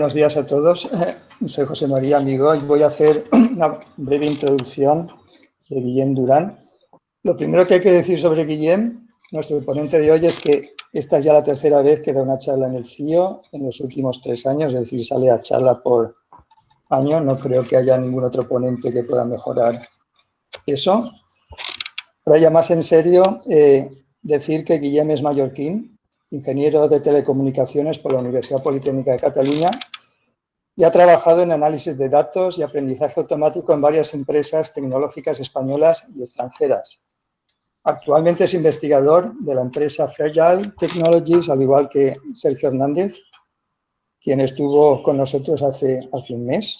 buenos días a todos. Soy José María Amigo y voy a hacer una breve introducción de Guillem Durán. Lo primero que hay que decir sobre Guillem, nuestro ponente de hoy, es que esta es ya la tercera vez que da una charla en el CIO en los últimos tres años, es decir, sale a charla por año. No creo que haya ningún otro ponente que pueda mejorar eso. Ahora ya más en serio, eh, decir que Guillem es mallorquín, ingeniero de telecomunicaciones por la Universidad Politécnica de Cataluña y ha trabajado en análisis de datos y aprendizaje automático en varias empresas tecnológicas españolas y extranjeras. Actualmente es investigador de la empresa Fragile Technologies, al igual que Sergio Hernández, quien estuvo con nosotros hace, hace un mes.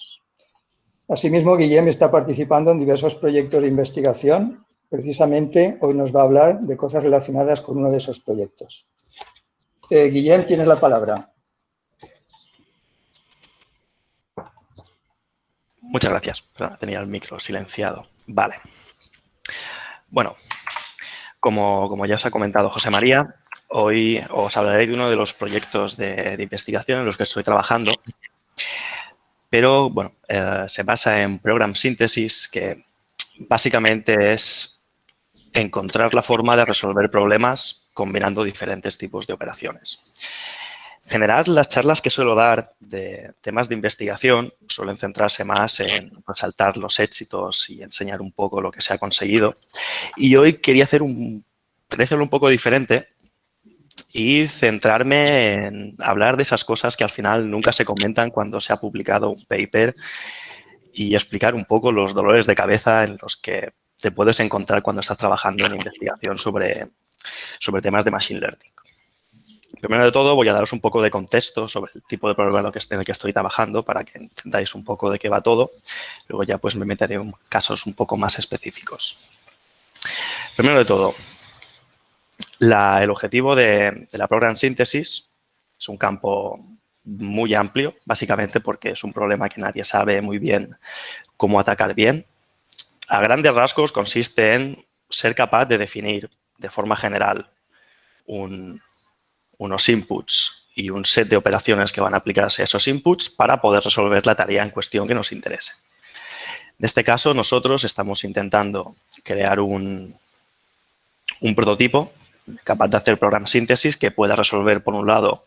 Asimismo, Guillem está participando en diversos proyectos de investigación. Precisamente hoy nos va a hablar de cosas relacionadas con uno de esos proyectos. Eh, Guillem, tienes la palabra. Muchas gracias. tenía el micro silenciado. Vale. Bueno, como, como, ya os ha comentado José María, hoy os hablaré de uno de los proyectos de, investigación en los que estoy trabajando. Pero, bueno, eh, se basa en Program Synthesis, que básicamente es encontrar la forma de resolver problemas combinando diferentes tipos de operaciones. En general, las charlas que suelo dar de temas de investigación suelen centrarse más en resaltar los éxitos y enseñar un poco lo que se ha conseguido. Y hoy quería hacer un, hacerlo un poco diferente y centrarme en hablar de esas cosas que al final nunca se comentan cuando se ha publicado un paper y explicar un poco los dolores de cabeza en los que te puedes encontrar cuando estás trabajando en investigación sobre, sobre temas de Machine Learning. Primero de todo, voy a daros un poco de contexto sobre el tipo de problema en el que estoy trabajando para que entendáis un poco de qué va todo. Luego ya pues me meteré en casos un poco más específicos. Primero de todo, el objetivo de, de la Program Synthesis es un campo muy amplio, básicamente porque es un problema que nadie sabe muy bien cómo atacar bien. A grandes rasgos consiste en ser capaz de definir de forma general unos inputs y un set de operaciones que van a aplicarse a esos inputs para poder resolver la tarea en cuestión que nos interese. En este caso, nosotros estamos intentando crear un, un prototipo capaz de hacer program síntesis que pueda resolver, por un lado,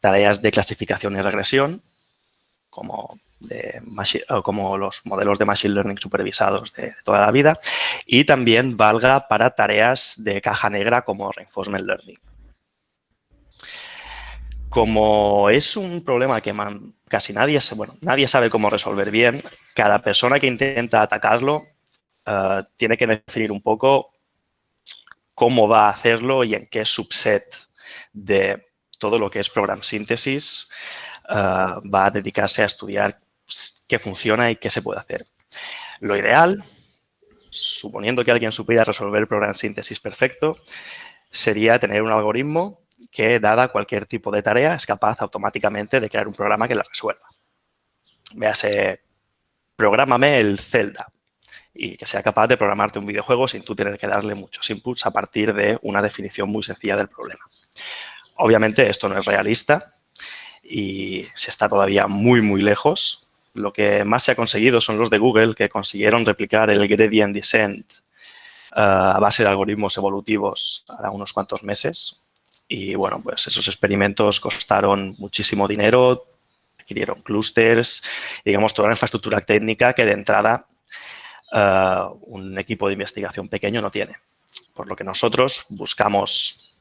tareas de clasificación y regresión, como de como los modelos de Machine Learning supervisados de toda la vida y también valga para tareas de caja negra como Reinforcement Learning. Como es un problema que casi nadie, bueno, nadie sabe cómo resolver bien, cada persona que intenta atacarlo eh, tiene que definir un poco cómo va a hacerlo y en qué subset de todo lo que es program síntesis eh, va a dedicarse a estudiar qué funciona y qué se puede hacer. Lo ideal, suponiendo que alguien supiera resolver el programa síntesis perfecto, sería tener un algoritmo que, dada cualquier tipo de tarea, es capaz automáticamente de crear un programa que la resuelva. Véase, prográmame el Zelda y que sea capaz de programarte un videojuego sin tú tener que darle muchos inputs a partir de una definición muy sencilla del problema. Obviamente esto no es realista y se está todavía muy, muy lejos lo que más se ha conseguido son los de Google, que consiguieron replicar el gradient descent eh, a base de algoritmos evolutivos a unos cuantos meses. Y bueno, pues esos experimentos costaron muchísimo dinero, adquirieron clústeres, digamos, toda la infraestructura técnica que de entrada eh, un equipo de investigación pequeño no tiene. Por lo que nosotros buscamos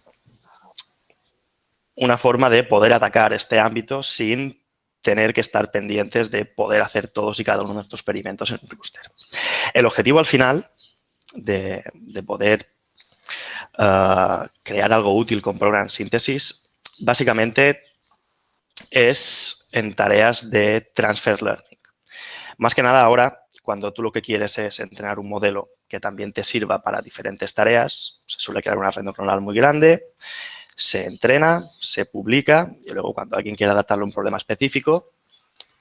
una forma de poder atacar este ámbito sin tener que estar pendientes de poder hacer todos y cada uno de nuestros experimentos en un clúster. El objetivo al final de, poder uh, crear algo útil con Program Synthesis básicamente es en tareas de Transfer Learning. Más que nada ahora, cuando tú lo que quieres es entrenar un modelo que también te sirva para diferentes tareas, se suele crear una red neuronal muy grande, se entrena, se publica y luego cuando alguien quiera adaptarlo a un problema específico,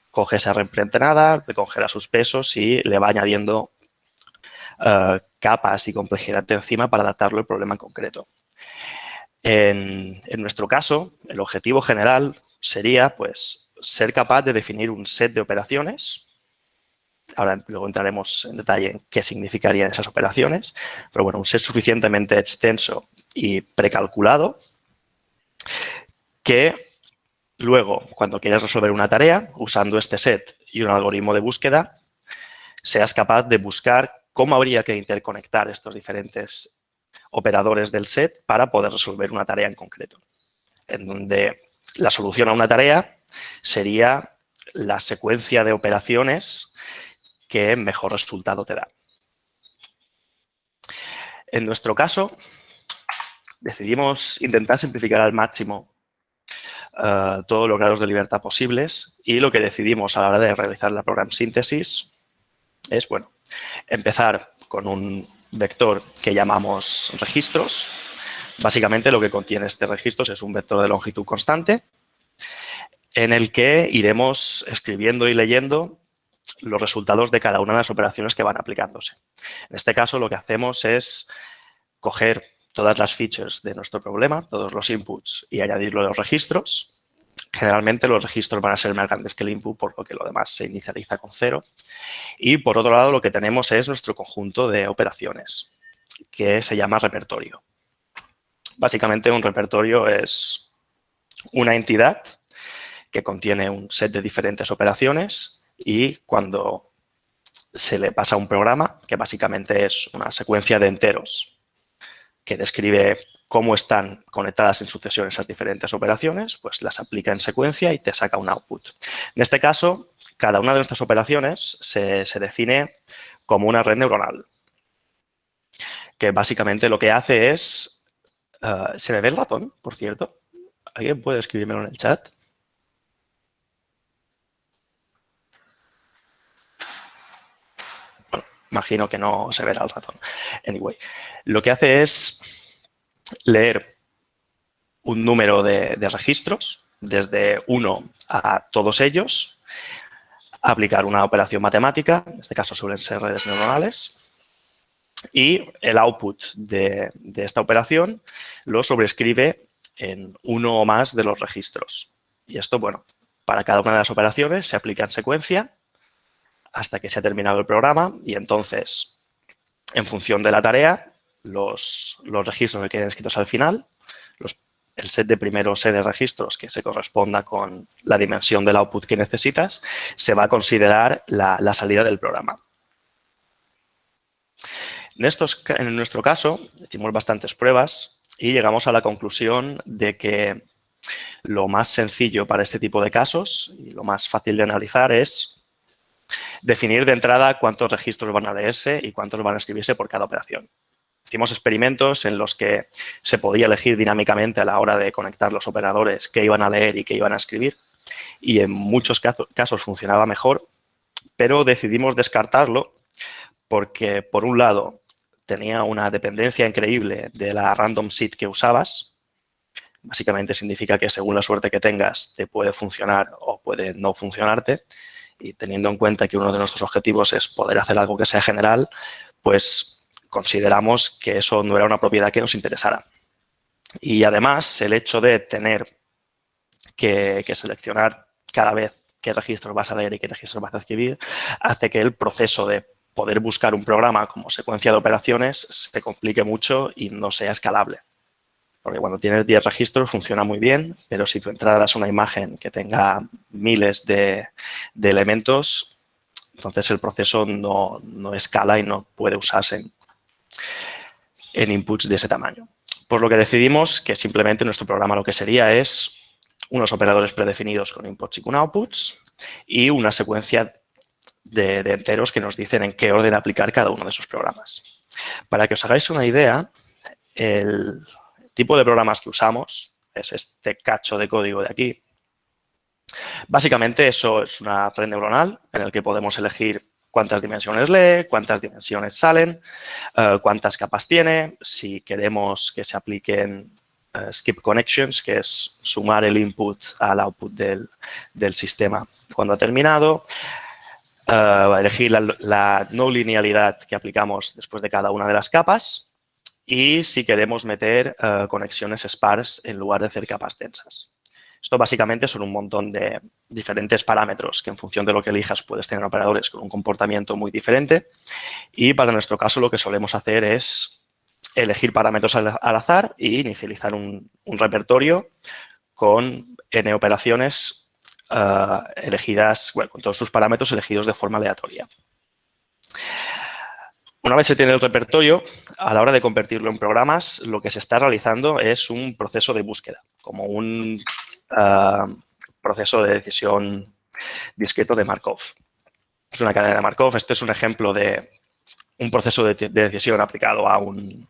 coge esa reentrenada, le congela sus pesos y le va añadiendo eh, capas y complejidad de encima para adaptarlo al problema en concreto. En, nuestro caso, el objetivo general sería pues ser capaz de definir un set de operaciones. Ahora luego entraremos en detalle en qué significarían esas operaciones. Pero bueno, un set suficientemente extenso y precalculado que luego, cuando quieras resolver una tarea, usando este set y un algoritmo de búsqueda, seas capaz de buscar cómo habría que interconectar estos diferentes operadores del set para poder resolver una tarea en concreto. En donde la solución a una tarea sería la secuencia de operaciones que mejor resultado te da. En nuestro caso, decidimos intentar simplificar al máximo uh, todos los grados de libertad posibles y lo que decidimos a la hora de realizar la program síntesis es, bueno, empezar con un vector que llamamos registros. Básicamente lo que contiene este registro es un vector de longitud constante en el que iremos escribiendo y leyendo los resultados de cada una de las operaciones que van aplicándose. En este caso lo que hacemos es coger todas las features de nuestro problema, todos los inputs y añadirlo a los registros. Generalmente los registros van a ser más grandes que el input, por lo que lo demás se inicializa con cero. Y por otro lado lo que tenemos es nuestro conjunto de operaciones, que se llama repertorio. Básicamente un repertorio es una entidad que contiene un set de diferentes operaciones y cuando se le pasa un programa, que básicamente es una secuencia de enteros que describe cómo están conectadas en sucesión esas diferentes operaciones, pues las aplica en secuencia y te saca un output. En este caso, cada una de nuestras operaciones se, define como una red neuronal, que básicamente lo que hace es... Uh, ¿Se ve el ratón, por cierto? ¿Alguien puede escribírmelo en el chat? Imagino que no se verá el ratón. Anyway, lo que hace es leer un número de, registros, desde uno a todos ellos, aplicar una operación matemática, en este caso suelen ser redes neuronales, y el output de, esta operación lo sobrescribe en uno o más de los registros. Y esto, bueno, para cada una de las operaciones se aplica en secuencia hasta que se ha terminado el programa y entonces, en función de la tarea, los, registros que queden escritos al final, el set de primeros set de registros que se corresponda con la dimensión del output que necesitas, se va a considerar la, salida del programa. En, estos, en nuestro caso, hicimos bastantes pruebas y llegamos a la conclusión de que lo más sencillo para este tipo de casos y lo más fácil de analizar es Definir de entrada cuántos registros van a leerse y cuántos van a escribirse por cada operación. Hicimos experimentos en los que se podía elegir dinámicamente a la hora de conectar los operadores qué iban a leer y qué iban a escribir. Y en muchos casos funcionaba mejor, pero decidimos descartarlo porque, por un lado, tenía una dependencia increíble de la random seed que usabas. Básicamente significa que según la suerte que tengas te puede funcionar o puede no funcionarte y teniendo en cuenta que uno de nuestros objetivos es poder hacer algo que sea general, pues consideramos que eso no era una propiedad que nos interesara. Y además, el hecho de tener que, seleccionar cada vez qué registros vas a leer y qué registros vas a escribir, hace que el proceso de poder buscar un programa como secuencia de operaciones se complique mucho y no sea escalable. Porque cuando tienes 10 registros funciona muy bien, pero si tu entrada es una imagen que tenga miles de, elementos, entonces el proceso no, escala y no puede usarse inputs de ese tamaño. Por lo que decidimos que simplemente nuestro programa lo que sería es unos operadores predefinidos con inputs y con outputs y una secuencia de, de enteros que nos dicen en qué orden aplicar cada uno de esos programas. Para que os hagáis una idea, el, tipo de programas que usamos es este cacho de código de aquí. Básicamente eso es una red neuronal en el que podemos elegir cuántas dimensiones lee, cuántas dimensiones salen, eh, cuántas capas tiene, si queremos que se apliquen eh, skip connections, que es sumar el input al output del, sistema cuando ha terminado, uh, elegir la, la no linealidad que aplicamos después de cada una de las capas y si queremos meter eh, conexiones sparse en lugar de hacer capas densas. Esto básicamente son un montón de diferentes parámetros que en función de lo que elijas puedes tener operadores con un comportamiento muy diferente. Y para nuestro caso lo que solemos hacer es elegir parámetros al, azar e inicializar un, repertorio con n operaciones eh, elegidas, bueno, con todos sus parámetros elegidos de forma aleatoria. Una vez se tiene el repertorio, a la hora de convertirlo en programas, lo que se está realizando es un proceso de búsqueda, como un ah, proceso de decisión discreto de Markov. Es una cadena de Markov. Este es un ejemplo de un proceso de, de decisión aplicado a un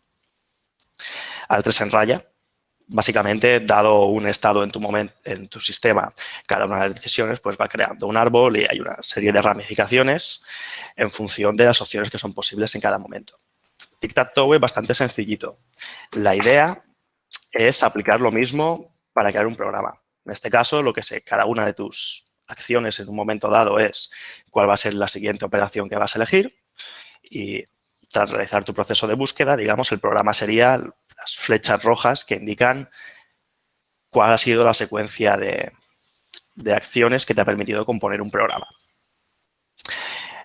al 3 en raya. Básicamente, dado un estado en tu, momento, en tu sistema, cada una de las decisiones pues va creando un árbol y hay una serie de ramificaciones en función de las opciones que son posibles en cada momento. Tic-tac-toe es bastante sencillito. La idea es aplicar lo mismo para crear un programa. En este caso, lo que sé, cada una de tus acciones en un momento dado es cuál va a ser la siguiente operación que vas a elegir y tras realizar tu proceso de búsqueda, digamos, el programa sería las flechas rojas que indican cuál ha sido la secuencia de, acciones que te ha permitido componer un programa.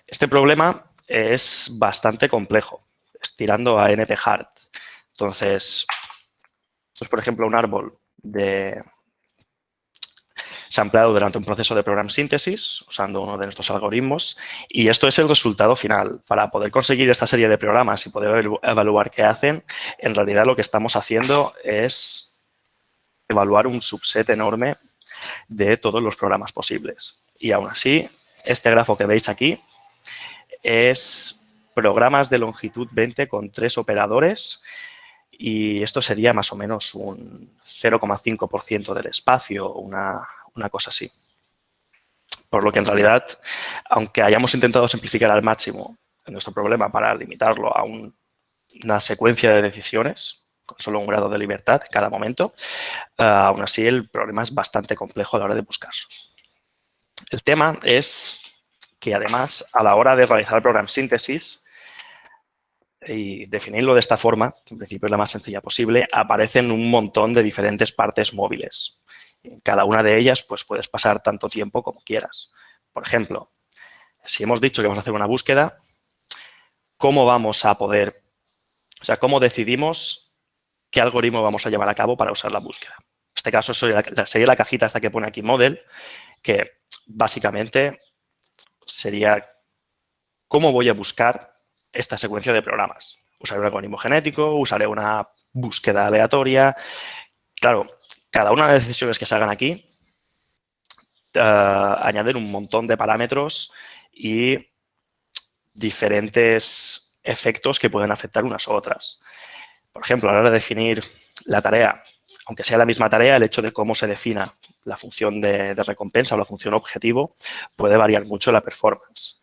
Este problema es bastante complejo, estirando a NP-hard. Entonces, esto es, por ejemplo, un árbol de, ampliado durante un proceso de program síntesis usando uno de nuestros algoritmos y esto es el resultado final. Para poder conseguir esta serie de programas y poder evaluar qué hacen, en realidad lo que estamos haciendo es evaluar un subset enorme de todos los programas posibles. Y aún así, este grafo que veis aquí es programas de longitud 20 con tres operadores y esto sería más o menos un 0,5% del espacio, una, una cosa así. Por lo que en realidad, aunque hayamos intentado simplificar al máximo nuestro problema para limitarlo a una secuencia de decisiones, con solo un grado de libertad en cada momento, eh, aún así el problema es bastante complejo a la hora de buscarlo. El tema es que además a la hora de realizar el programa síntesis y definirlo de esta forma, que en principio es la más sencilla posible, aparecen un montón de diferentes partes móviles. Cada una de ellas pues puedes pasar tanto tiempo como quieras. Por ejemplo, si hemos dicho que vamos a hacer una búsqueda, ¿cómo vamos a poder, o sea, cómo decidimos qué algoritmo vamos a llevar a cabo para usar la búsqueda? En este caso sería la, cajita hasta que pone aquí model, que básicamente sería cómo voy a buscar esta secuencia de programas. Usaré un algoritmo genético, usaré una búsqueda aleatoria. Claro, cada una de las decisiones que se hagan aquí uh, añaden un montón de parámetros y diferentes efectos que pueden afectar unas u otras. Por ejemplo, a la hora de definir la tarea, aunque sea la misma tarea, el hecho de cómo se defina la función de, de recompensa o la función objetivo puede variar mucho la performance.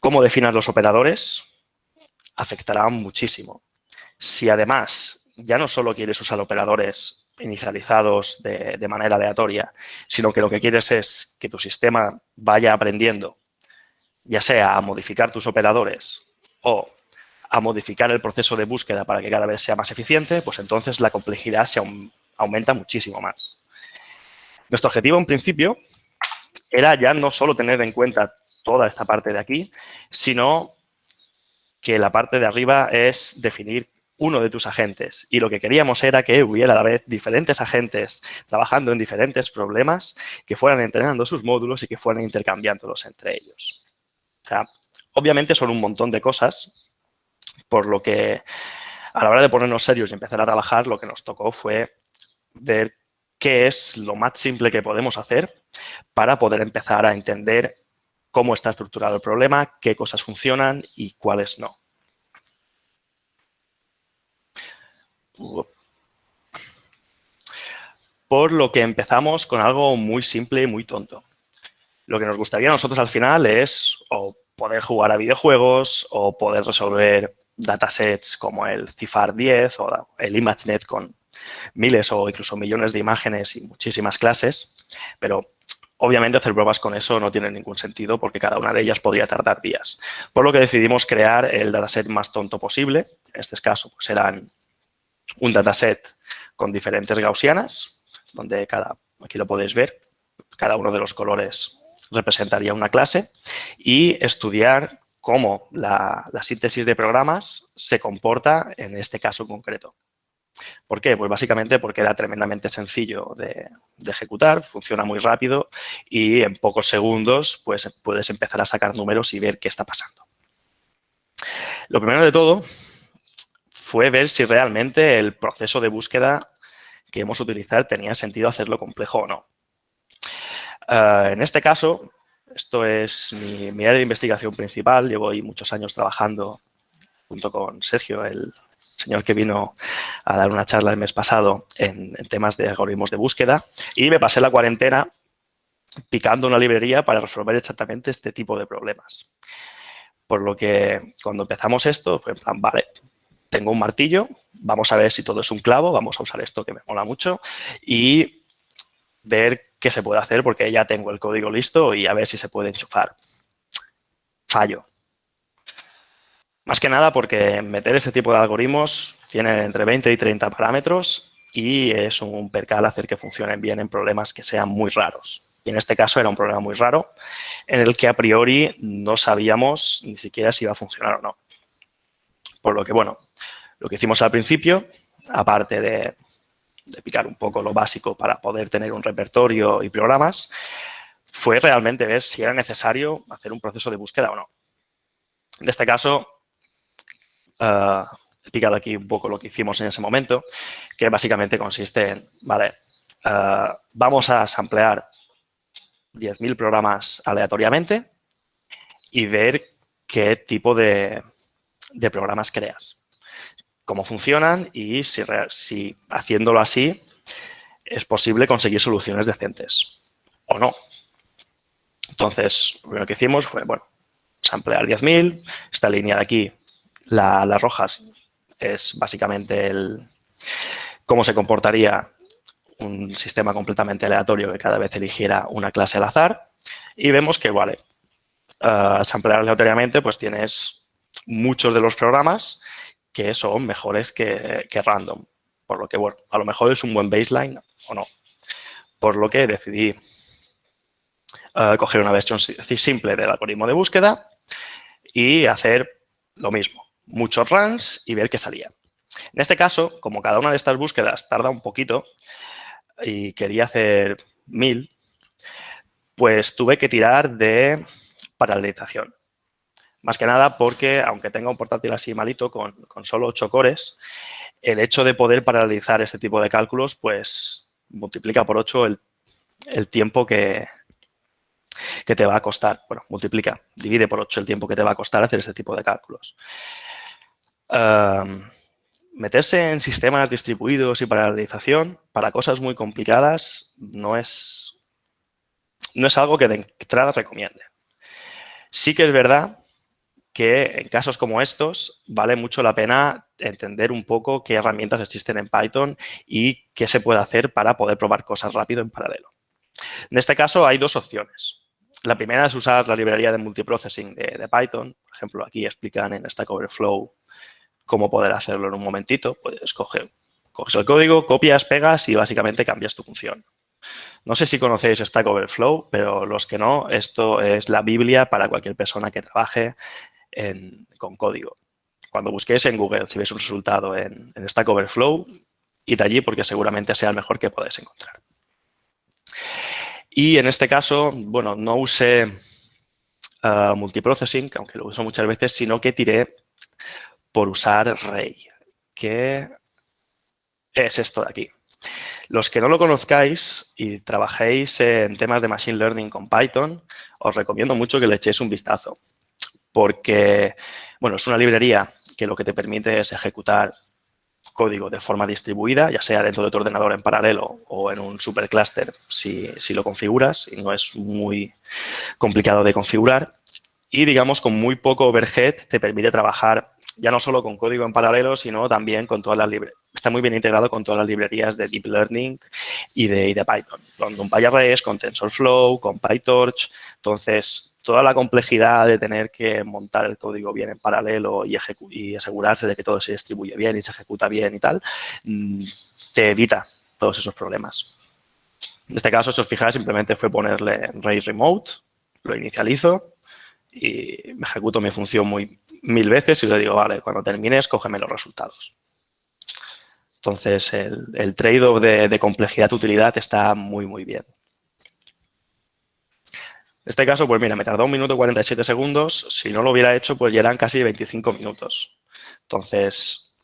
Cómo definas los operadores afectará muchísimo. Si además ya no solo quieres usar operadores inicializados de, manera aleatoria, sino que lo que quieres es que tu sistema vaya aprendiendo, ya sea a modificar tus operadores o a modificar el proceso de búsqueda para que cada vez sea más eficiente, pues entonces la complejidad se aumenta muchísimo más. Nuestro objetivo, en principio, era ya no solo tener en cuenta toda esta parte de aquí, sino que la parte de arriba es definir uno de tus agentes. Y lo que queríamos era que hubiera a la vez diferentes agentes trabajando en diferentes problemas que fueran entrenando sus módulos y que fueran intercambiándolos entre ellos. obviamente son un montón de cosas, por lo que a la hora de ponernos serios y empezar a trabajar, lo que nos tocó fue ver qué es lo más simple que podemos hacer para poder empezar a entender cómo está estructurado el problema, qué cosas funcionan y cuáles no. Por lo que empezamos con algo muy simple y muy tonto. Lo que nos gustaría a nosotros al final es o poder jugar a videojuegos o poder resolver datasets como el CIFAR 10 o el ImageNet con miles o incluso millones de imágenes y muchísimas clases, pero obviamente hacer pruebas con eso no tiene ningún sentido porque cada una de ellas podría tardar días. Por lo que decidimos crear el dataset más tonto posible, en este caso pues eran un dataset con diferentes gaussianas, donde cada aquí lo podéis ver, cada uno de los colores representaría una clase, y estudiar cómo la, síntesis de programas se comporta en este caso concreto. ¿Por qué? Pues básicamente porque era tremendamente sencillo de, ejecutar, funciona muy rápido y en pocos segundos pues, puedes empezar a sacar números y ver qué está pasando. Lo primero de todo fue ver si realmente el proceso de búsqueda que hemos utilizar tenía sentido hacerlo complejo o no. Eh, en este caso, esto es mi, área de investigación principal. Llevo ahí muchos años trabajando junto con Sergio, el señor que vino a dar una charla el mes pasado en, temas de algoritmos de búsqueda. Y me pasé la cuarentena picando una librería para resolver exactamente este tipo de problemas. Por lo que cuando empezamos esto fue en plan, vale, tengo un martillo, vamos a ver si todo es un clavo, vamos a usar esto que me mola mucho y ver qué se puede hacer porque ya tengo el código listo y a ver si se puede enchufar. Fallo. Más que nada porque meter ese tipo de algoritmos tiene entre 20 y 30 parámetros y es un percal hacer que funcionen bien en problemas que sean muy raros. Y en este caso era un problema muy raro en el que a priori no sabíamos ni siquiera si iba a funcionar o no. Por lo que, bueno, lo que hicimos al principio, aparte de picar un poco lo básico para poder tener un repertorio y programas, fue realmente ver si era necesario hacer un proceso de búsqueda o no. En este caso, uh, he picado aquí un poco lo que hicimos en ese momento, que básicamente consiste en, vale, eh, vamos a samplear 10.000 programas aleatoriamente y ver qué tipo de programas creas cómo funcionan y si, haciéndolo así es posible conseguir soluciones decentes o no. Entonces, lo primero que hicimos fue, bueno, samplear 10.000. Esta línea de aquí, las rojas, es básicamente el cómo se comportaría un sistema completamente aleatorio que cada vez eligiera una clase al azar. Y vemos que, vale, uh, samplear aleatoriamente, pues tienes muchos de los programas que son mejores que, random. Por lo que, bueno, a lo mejor es un buen baseline o no. Por lo que decidí eh, coger una versión simple del algoritmo de búsqueda y hacer lo mismo. Muchos runs y ver qué salía. En este caso, como cada una de estas búsquedas tarda un poquito y quería hacer mil, pues tuve que tirar de paralelización. Más que nada porque, aunque tenga un portátil así malito, con, solo 8 cores, el hecho de poder paralelizar este tipo de cálculos, pues multiplica por 8 el, tiempo que, que te va a costar. Bueno, multiplica, divide por 8 el tiempo que te va a costar hacer este tipo de cálculos. meterse en sistemas distribuidos y paralelización para cosas muy complicadas no es, no es algo que de entrada recomiende. Sí que es verdad que en casos como estos vale mucho la pena entender un poco qué herramientas existen en Python y qué se puede hacer para poder probar cosas rápido en paralelo. En este caso hay dos opciones. La primera es usar la librería de multiprocessing de, Python. Por ejemplo, aquí explican en Stack Overflow cómo poder hacerlo en un momentito. Puedes coger, coges el código, copias, pegas y básicamente cambias tu función. No sé si conocéis Stack Overflow, pero los que no, esto es la Biblia para cualquier persona que trabaje con código. Cuando busquéis en Google, si veis un resultado en, Stack Overflow, id allí porque seguramente sea el mejor que podéis encontrar. Y en este caso, bueno, no usé uh, multiprocessing, aunque lo uso muchas veces, sino que tiré por usar Ray, que es esto de aquí. Los que no lo conozcáis y trabajéis en temas de Machine Learning con Python, os recomiendo mucho que le echéis un vistazo porque, bueno, es una librería que lo que te permite es ejecutar código de forma distribuida, ya sea dentro de tu ordenador en paralelo o en un supercluster si, si lo configuras y no es muy complicado de configurar. Y, digamos, con muy poco overhead te permite trabajar ya no solo con código en paralelo, sino también con todas las librerías. Está muy bien integrado con todas las librerías de Deep Learning y de, Python. Con NumPy con TensorFlow, con PyTorch. Entonces, toda la complejidad de tener que montar el código bien en paralelo y, asegurarse de que todo se distribuye bien y se ejecuta bien y tal, mm, te evita todos esos problemas. En este caso, si os fijáis, simplemente fue ponerle Ray Remote, lo inicializo y ejecuto mi función muy, mil veces y le digo, vale, cuando termines, cógeme los resultados. Entonces, el, trade-off de, de complejidad-utilidad está muy, muy bien. En este caso, pues mira, me tardó un minuto y 47 segundos. Si no lo hubiera hecho, pues ya eran casi 25 minutos. Entonces,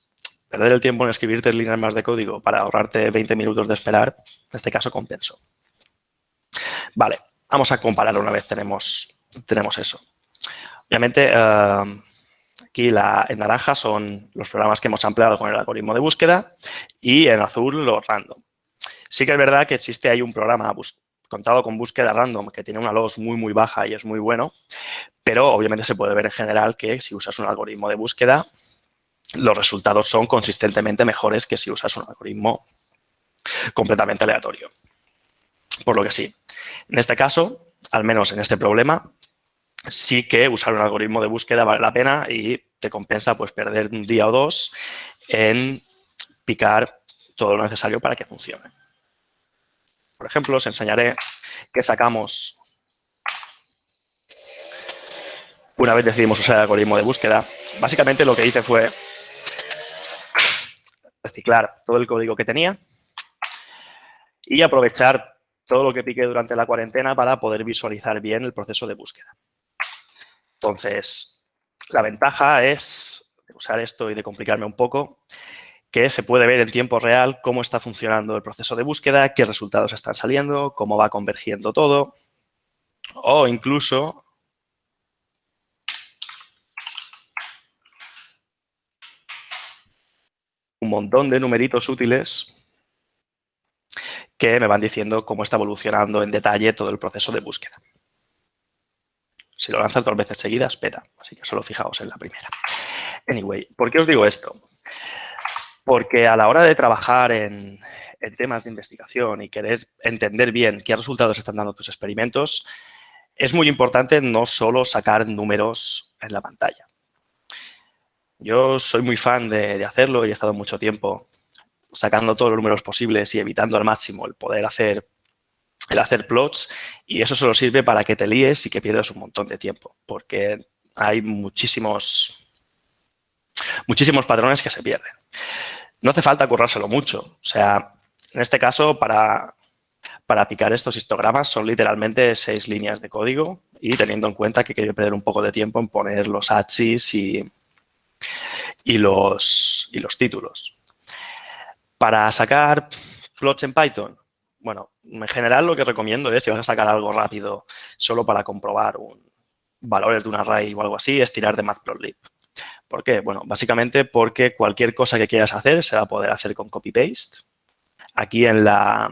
perder el tiempo en escribir tres líneas más de código para ahorrarte 20 minutos de esperar, en este caso compenso. Vale, vamos a comparar una vez tenemos, tenemos eso. Obviamente, eh, aquí en naranja son los programas que hemos ampliado con el algoritmo de búsqueda y en azul los random. Sí que es verdad que existe ahí un programa contado con búsqueda random que tiene una loss muy, muy baja y es muy bueno, pero obviamente se puede ver en general que si usas un algoritmo de búsqueda, los resultados son consistentemente mejores que si usas un algoritmo completamente aleatorio. Por lo que sí, en este caso, al menos en este problema, sí que usar un algoritmo de búsqueda vale la pena y te compensa pues perder un día o dos en picar todo lo necesario para que funcione. Por ejemplo, os enseñaré que sacamos una vez decidimos usar el algoritmo de búsqueda. Básicamente lo que hice fue reciclar todo el código que tenía y aprovechar todo lo que piqué durante la cuarentena para poder visualizar bien el proceso de búsqueda. Entonces, la ventaja es de usar esto y de complicarme un poco, que se puede ver en tiempo real cómo está funcionando el proceso de búsqueda, qué resultados están saliendo, cómo va convergiendo todo, o incluso un montón de numeritos útiles que me van diciendo cómo está evolucionando en detalle todo el proceso de búsqueda. Si lo lanzas dos veces seguidas, peta. Así que solo fijaos en la primera. Anyway, ¿por qué os digo esto? Porque a la hora de trabajar en, temas de investigación y querer entender bien qué resultados están dando tus experimentos, es muy importante no solo sacar números en la pantalla. Yo soy muy fan de, hacerlo y he estado mucho tiempo sacando todos los números posibles y evitando al máximo el poder hacer, el hacer plots y eso solo sirve para que te líes y que pierdas un montón de tiempo porque hay muchísimos, muchísimos patrones que se pierden. No hace falta currárselo mucho. O sea, en este caso, para, para picar estos histogramas son literalmente seis líneas de código y teniendo en cuenta que quiero perder un poco de tiempo en poner los axis y, y, los, y los títulos. Para sacar plots en Python, bueno, en general lo que recomiendo es, si vas a sacar algo rápido solo para comprobar un, valores de un array o algo así, es tirar de Matplotlib. ¿Por qué? Bueno, básicamente porque cualquier cosa que quieras hacer se va a poder hacer con copy-paste. Aquí en la,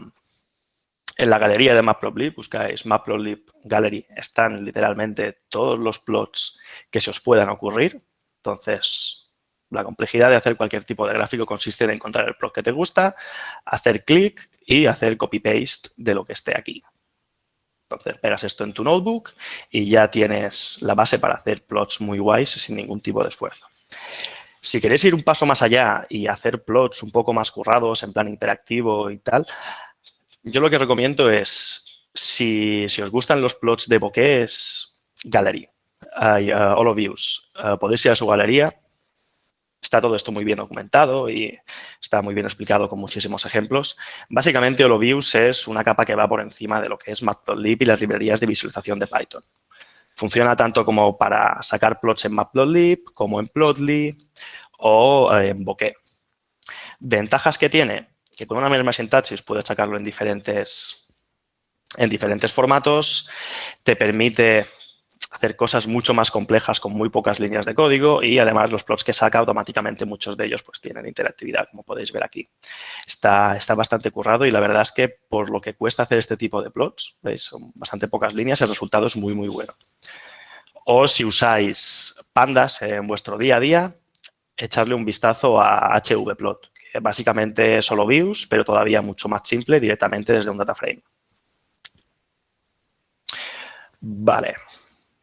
en la galería de Matplotlib, buscáis Matplotlib Gallery, están literalmente todos los plots que se os puedan ocurrir. Entonces, la complejidad de hacer cualquier tipo de gráfico consiste en encontrar el plot que te gusta, hacer clic y hacer copy-paste de lo que esté aquí. Entonces, pegas esto en tu notebook y ya tienes la base para hacer plots muy guays sin ningún tipo de esfuerzo. Si queréis ir un paso más allá y hacer plots un poco más currados, en plan interactivo y tal, yo lo que recomiendo es, si, os gustan los plots de bokeh, Gallery, Views. Uh, podéis ir a su galería Está todo esto muy bien documentado y está muy bien explicado con muchísimos ejemplos. Básicamente, HoloViews es una capa que va por encima de lo que es Matplotlib y las librerías de visualización de Python. Funciona tanto como para sacar plots en Matplotlib, como en Plotly o eh, en Bokeh. Ventajas que tiene, que con una misma sintaxis puedes sacarlo en diferentes, en diferentes formatos, te permite hacer cosas mucho más complejas con muy pocas líneas de código y además los plots que saca automáticamente muchos de ellos pues tienen interactividad, como podéis ver aquí. Está, está bastante currado y la verdad es que por lo que cuesta hacer este tipo de plots, veis, son bastante pocas líneas, el resultado es muy, muy bueno. O si usáis pandas en vuestro día a día, echarle un vistazo a HVplot, que básicamente solo views, pero todavía mucho más simple directamente desde un data frame. Vale,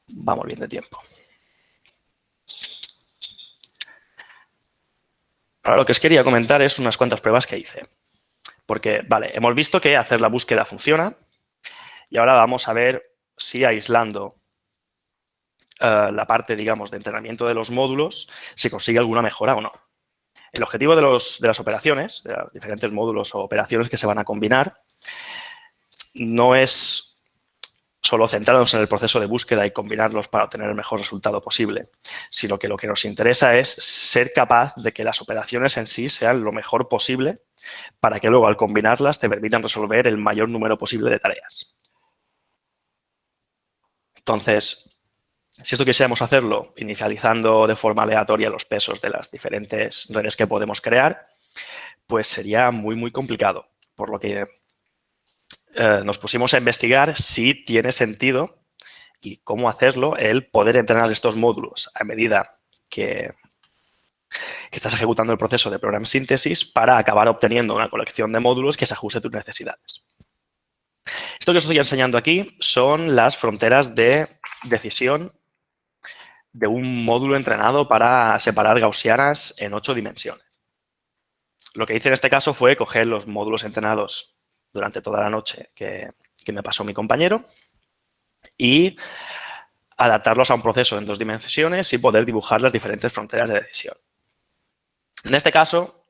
vamos bien de tiempo. Ahora lo que os quería comentar es unas cuantas pruebas que hice. Porque, vale, hemos visto que hacer la búsqueda funciona y ahora vamos a ver si aislando eh, la parte, digamos, de entrenamiento de los módulos se consigue alguna mejora o no. El objetivo de, los, de las operaciones, de los diferentes módulos o operaciones que se van a combinar, no es solo centrarnos en el proceso de búsqueda y combinarlos para obtener el mejor resultado posible, sino que lo que nos interesa es ser capaz de que las operaciones en sí sean lo mejor posible para que luego al combinarlas te permitan resolver el mayor número posible de tareas. Entonces, si esto quisiéramos hacerlo inicializando de forma aleatoria los pesos de las diferentes redes que podemos crear, pues sería muy, muy complicado. Por lo que eh, nos pusimos a investigar si tiene sentido y cómo hacerlo el poder entrenar estos módulos a medida que, que estás ejecutando el proceso de Program Synthesis para acabar obteniendo una colección de módulos que se ajuste a tus necesidades. Esto que os estoy enseñando aquí son las fronteras de decisión de un módulo entrenado para separar gaussianas en ocho dimensiones. Lo que hice en este caso fue coger los módulos entrenados durante toda la noche que, me pasó mi compañero y adaptarlos a un proceso en dos dimensiones y poder dibujar las diferentes fronteras de decisión. En este caso,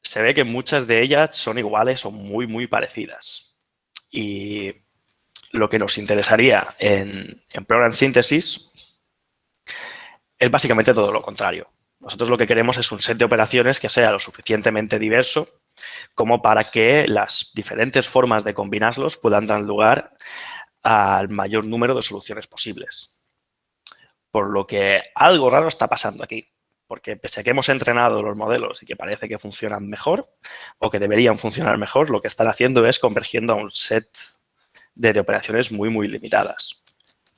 se ve que muchas de ellas son iguales o muy, muy parecidas. Y lo que nos interesaría en, en Program Synthesis es básicamente todo lo contrario. Nosotros lo que queremos es un set de operaciones que sea lo suficientemente diverso como para que las diferentes formas de combinarlos puedan dar lugar al mayor número de soluciones posibles. Por lo que algo raro está pasando aquí. Porque pese a que hemos entrenado los modelos y que parece que funcionan mejor o que deberían funcionar mejor, lo que están haciendo es convergiendo a un set de, operaciones muy, muy limitadas.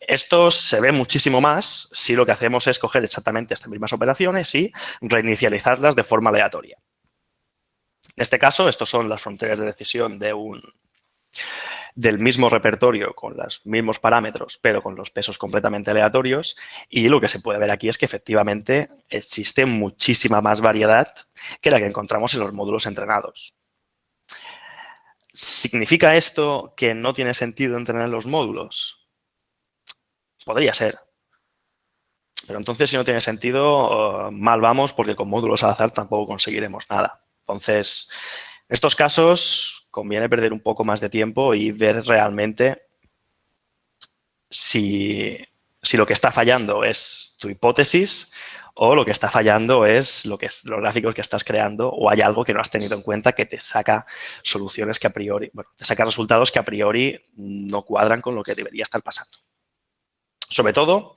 Esto se ve muchísimo más si lo que hacemos es coger exactamente estas mismas operaciones y reinicializarlas de forma aleatoria. En este caso, estos son las fronteras de decisión del mismo repertorio con los mismos parámetros, pero con los pesos completamente aleatorios. Y lo que se puede ver aquí es que efectivamente existe muchísima más variedad que la que encontramos en los módulos entrenados. ¿Significa esto que no tiene sentido entrenar los módulos? Podría ser. Pero entonces, si no tiene sentido, mal vamos porque con módulos al azar tampoco conseguiremos nada. Entonces, en estos casos conviene perder un poco más de tiempo y ver realmente si, lo que está fallando es tu hipótesis o lo que está fallando es, lo que es los gráficos que estás creando o hay algo que no has tenido en cuenta que te saca soluciones que a priori, bueno, te saca resultados que a priori no cuadran con lo que debería estar pasando. Sobre todo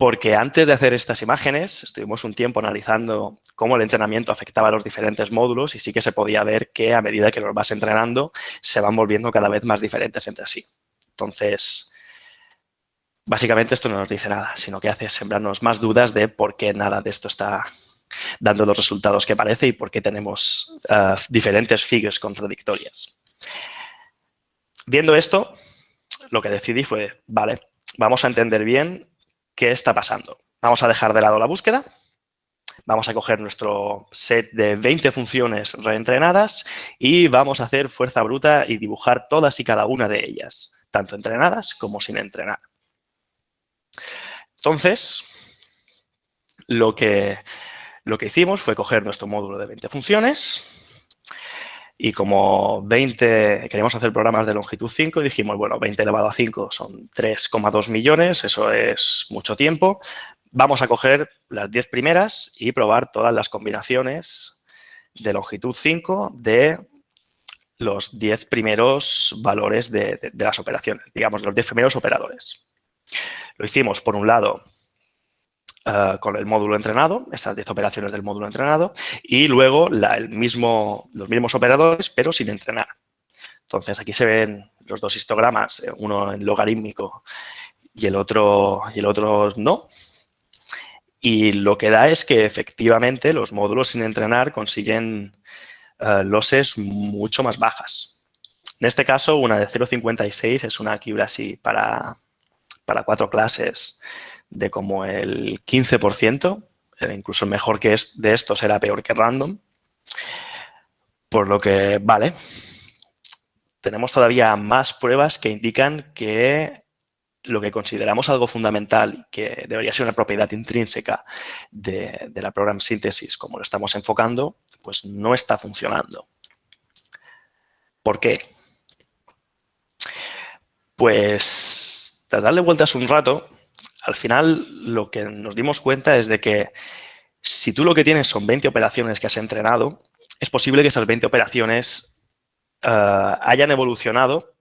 porque antes de hacer estas imágenes estuvimos un tiempo analizando cómo el entrenamiento afectaba a los diferentes módulos y sí que se podía ver que a medida que los vas entrenando se van volviendo cada vez más diferentes entre sí. Entonces, básicamente esto no nos dice nada, sino que hace sembrarnos más dudas de por qué nada de esto está dando los resultados que parece y por qué tenemos eh, diferentes figures contradictorias. Viendo esto, lo que decidí fue, vale, vamos a entender bien qué está pasando. Vamos a dejar de lado la búsqueda. Vamos a coger nuestro set de 20 funciones reentrenadas y vamos a hacer fuerza bruta y dibujar todas y cada una de ellas, tanto entrenadas como sin entrenar. Entonces, lo que, lo que hicimos fue coger nuestro módulo de 20 funciones, y como 20, queríamos hacer programas de longitud 5, dijimos, bueno, 20 elevado a 5 son 3,2 millones, eso es mucho tiempo. Vamos a coger las 10 primeras y probar todas las combinaciones de longitud 5 de los 10 primeros valores de, de las operaciones, digamos, los 10 primeros operadores. Lo hicimos, por un lado, eh, con el módulo entrenado, estas 10 operaciones del módulo entrenado, y luego el mismo, los mismos operadores, pero sin entrenar. Entonces, aquí se ven los dos histogramas, eh, uno en logarítmico y el otro, y el otro no. Y lo que da es que efectivamente los módulos sin entrenar consiguen uh, mucho más bajas. En este caso, una de 0,56 es una accuracy para, para cuatro clases de como el 15%, incluso mejor que es de estos era peor que random. Por lo que, vale, tenemos todavía más pruebas que indican que lo que consideramos algo fundamental, que debería ser una propiedad intrínseca de, la program síntesis como lo estamos enfocando, pues no está funcionando. ¿Por qué? Pues tras darle vueltas un rato, al final lo que nos dimos cuenta es de que si tú lo que tienes son 20 operaciones que has entrenado, es posible que esas 20 operaciones eh, hayan evolucionado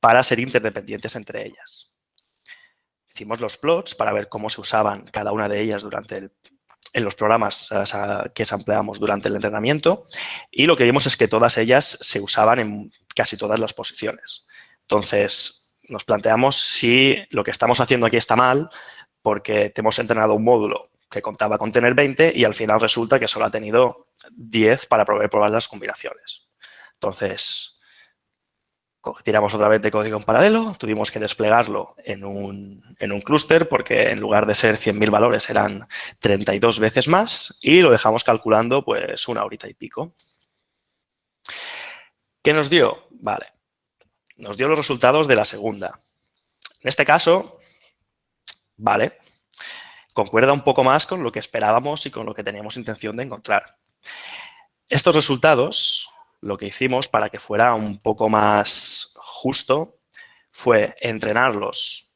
para ser interdependientes entre ellas. Hicimos los plots para ver cómo se usaban cada una de ellas durante en los programas eh, que empleamos durante el entrenamiento y lo que vimos es que todas ellas se usaban en casi todas las posiciones. Entonces, nos planteamos si lo que estamos haciendo aquí está mal porque te hemos entrenado un módulo que contaba con tener 20 y al final resulta que solo ha tenido 10 para poder probar las combinaciones. Entonces, tiramos otra vez de código en paralelo, tuvimos que desplegarlo en un, en un clúster porque en lugar de ser 100.000 valores eran 32 veces más y lo dejamos calculando pues una horita y pico. ¿Qué nos dio? Vale, nos dio los resultados de la segunda. En este caso, vale, concuerda un poco más con lo que esperábamos y con lo que teníamos intención de encontrar. Estos resultados, lo que hicimos para que fuera un poco más justo, fue entrenarlos,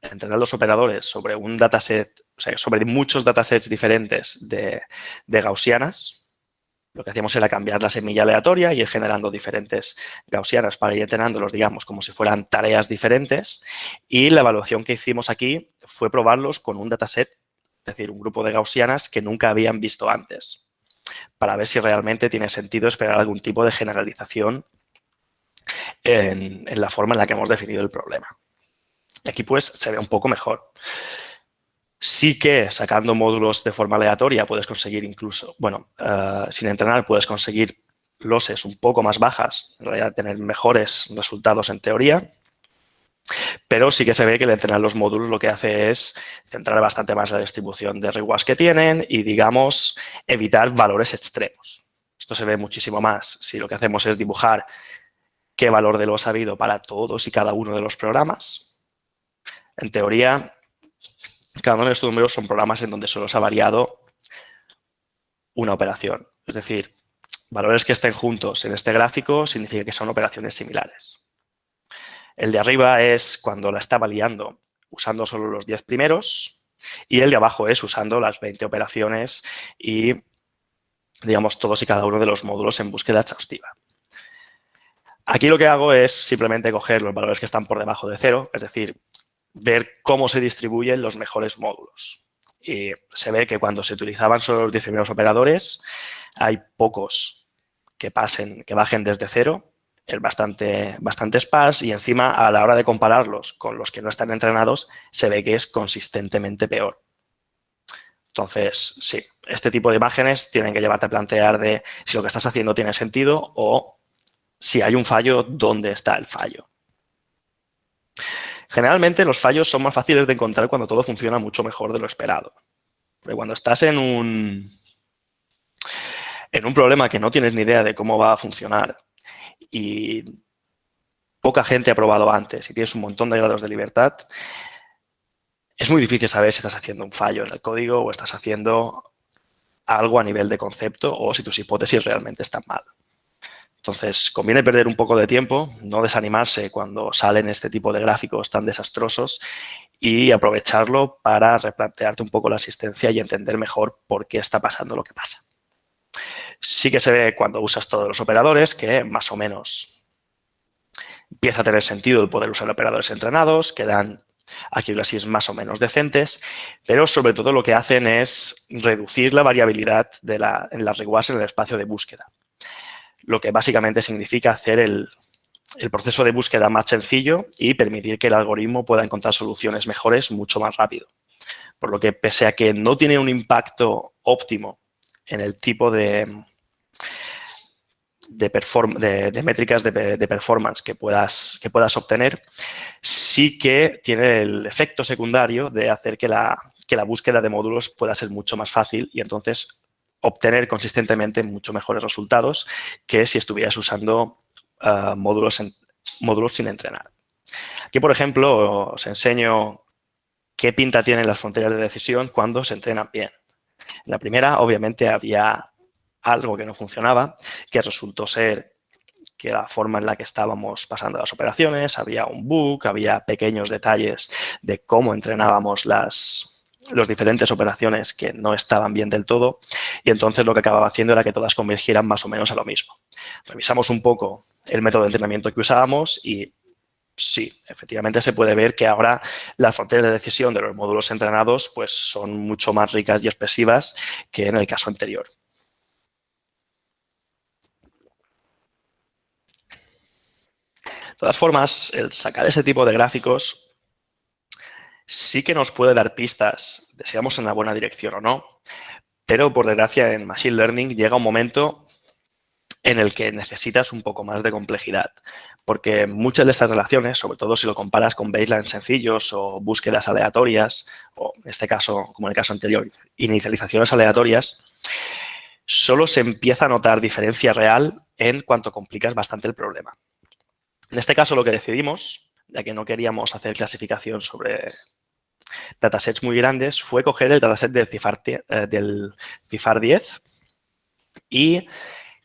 entrenar los operadores sobre un dataset, o sea, sobre muchos datasets diferentes de, de gaussianas, lo que hacíamos era cambiar la semilla aleatoria y ir generando diferentes gaussianas para ir entrenándolos, digamos, como si fueran tareas diferentes. Y la evaluación que hicimos aquí fue probarlos con un dataset, es decir, un grupo de gaussianas que nunca habían visto antes, para ver si realmente tiene sentido esperar algún tipo de generalización en, en la forma en la que hemos definido el problema. Aquí pues se ve un poco mejor. Sí que sacando módulos de forma aleatoria puedes conseguir incluso, bueno, eh, sin entrenar puedes conseguir losses un poco más bajas, en realidad tener mejores resultados en teoría, pero sí que se ve que el entrenar los módulos lo que hace es centrar bastante más la distribución de rewards que tienen y, digamos, evitar valores extremos. Esto se ve muchísimo más si lo que hacemos es dibujar qué valor de los ha habido para todos y cada uno de los programas. En teoría, cada uno de estos números son programas en donde solo se ha variado una operación. Es decir, valores que estén juntos en este gráfico significa que son operaciones similares. El de arriba es cuando la estaba liando usando solo los 10 primeros y el de abajo es usando las 20 operaciones y, digamos, todos y cada uno de los módulos en búsqueda exhaustiva. Aquí lo que hago es simplemente coger los valores que están por debajo de cero, es decir, ver cómo se distribuyen los mejores módulos. Y se ve que cuando se utilizaban solo los 10 primeros operadores, hay pocos que pasen, que bajen desde cero, es bastante, bastante sparse y encima a la hora de compararlos con los que no están entrenados, se ve que es consistentemente peor. Entonces, sí, este tipo de imágenes tienen que llevarte a plantear de si lo que estás haciendo tiene sentido o si hay un fallo, ¿dónde está el fallo? Generalmente los fallos son más fáciles de encontrar cuando todo funciona mucho mejor de lo esperado. Porque cuando estás en un, en un problema que no tienes ni idea de cómo va a funcionar y poca gente ha probado antes y tienes un montón de grados de libertad, es muy difícil saber si estás haciendo un fallo en el código o estás haciendo algo a nivel de concepto o si tus hipótesis realmente están mal. Entonces, conviene perder un poco de tiempo, no desanimarse cuando salen este tipo de gráficos tan desastrosos y aprovecharlo para replantearte un poco la asistencia y entender mejor por qué está pasando lo que pasa. Sí que se ve cuando usas todos los operadores que más o menos empieza a tener sentido el poder usar operadores entrenados, que dan accuracies más o menos decentes, pero sobre todo lo que hacen es reducir la variabilidad en las rewards en el espacio de búsqueda lo que básicamente significa hacer el, proceso de búsqueda más sencillo y permitir que el algoritmo pueda encontrar soluciones mejores mucho más rápido. Por lo que, pese a que no tiene un impacto óptimo en el tipo de, de, métricas de, performance que puedas, que puedas obtener, sí que tiene el efecto secundario de hacer que la, que la búsqueda de módulos pueda ser mucho más fácil y entonces obtener consistentemente mucho mejores resultados que si estuvieras usando eh, módulos, módulos sin entrenar. Aquí, por ejemplo, os enseño qué pinta tienen las fronteras de decisión cuando se entrenan bien. En la primera, obviamente, había algo que no funcionaba, que resultó ser que la forma en la que estábamos pasando las operaciones, había un bug, había pequeños detalles de cómo entrenábamos las, las diferentes operaciones que no estaban bien del todo y entonces lo que acababa haciendo era que todas convergieran más o menos a lo mismo. Revisamos un poco el método de entrenamiento que usábamos y sí, efectivamente se puede ver que ahora las fronteras de decisión de los módulos entrenados pues, son mucho más ricas y expresivas que en el caso anterior. De todas formas, el sacar ese tipo de gráficos sí que nos puede dar pistas de si vamos en la buena dirección o no, pero por desgracia en Machine Learning llega un momento en el que necesitas un poco más de complejidad, porque muchas de estas relaciones, sobre todo si lo comparas con baselines sencillos o búsquedas aleatorias, o en este caso, como en el caso anterior, inicializaciones aleatorias, solo se empieza a notar diferencia real en cuanto complicas bastante el problema. En este caso lo que decidimos, ya que no queríamos hacer clasificación sobre datasets muy grandes, fue coger el dataset del CIFAR, eh, del CIFAR 10 y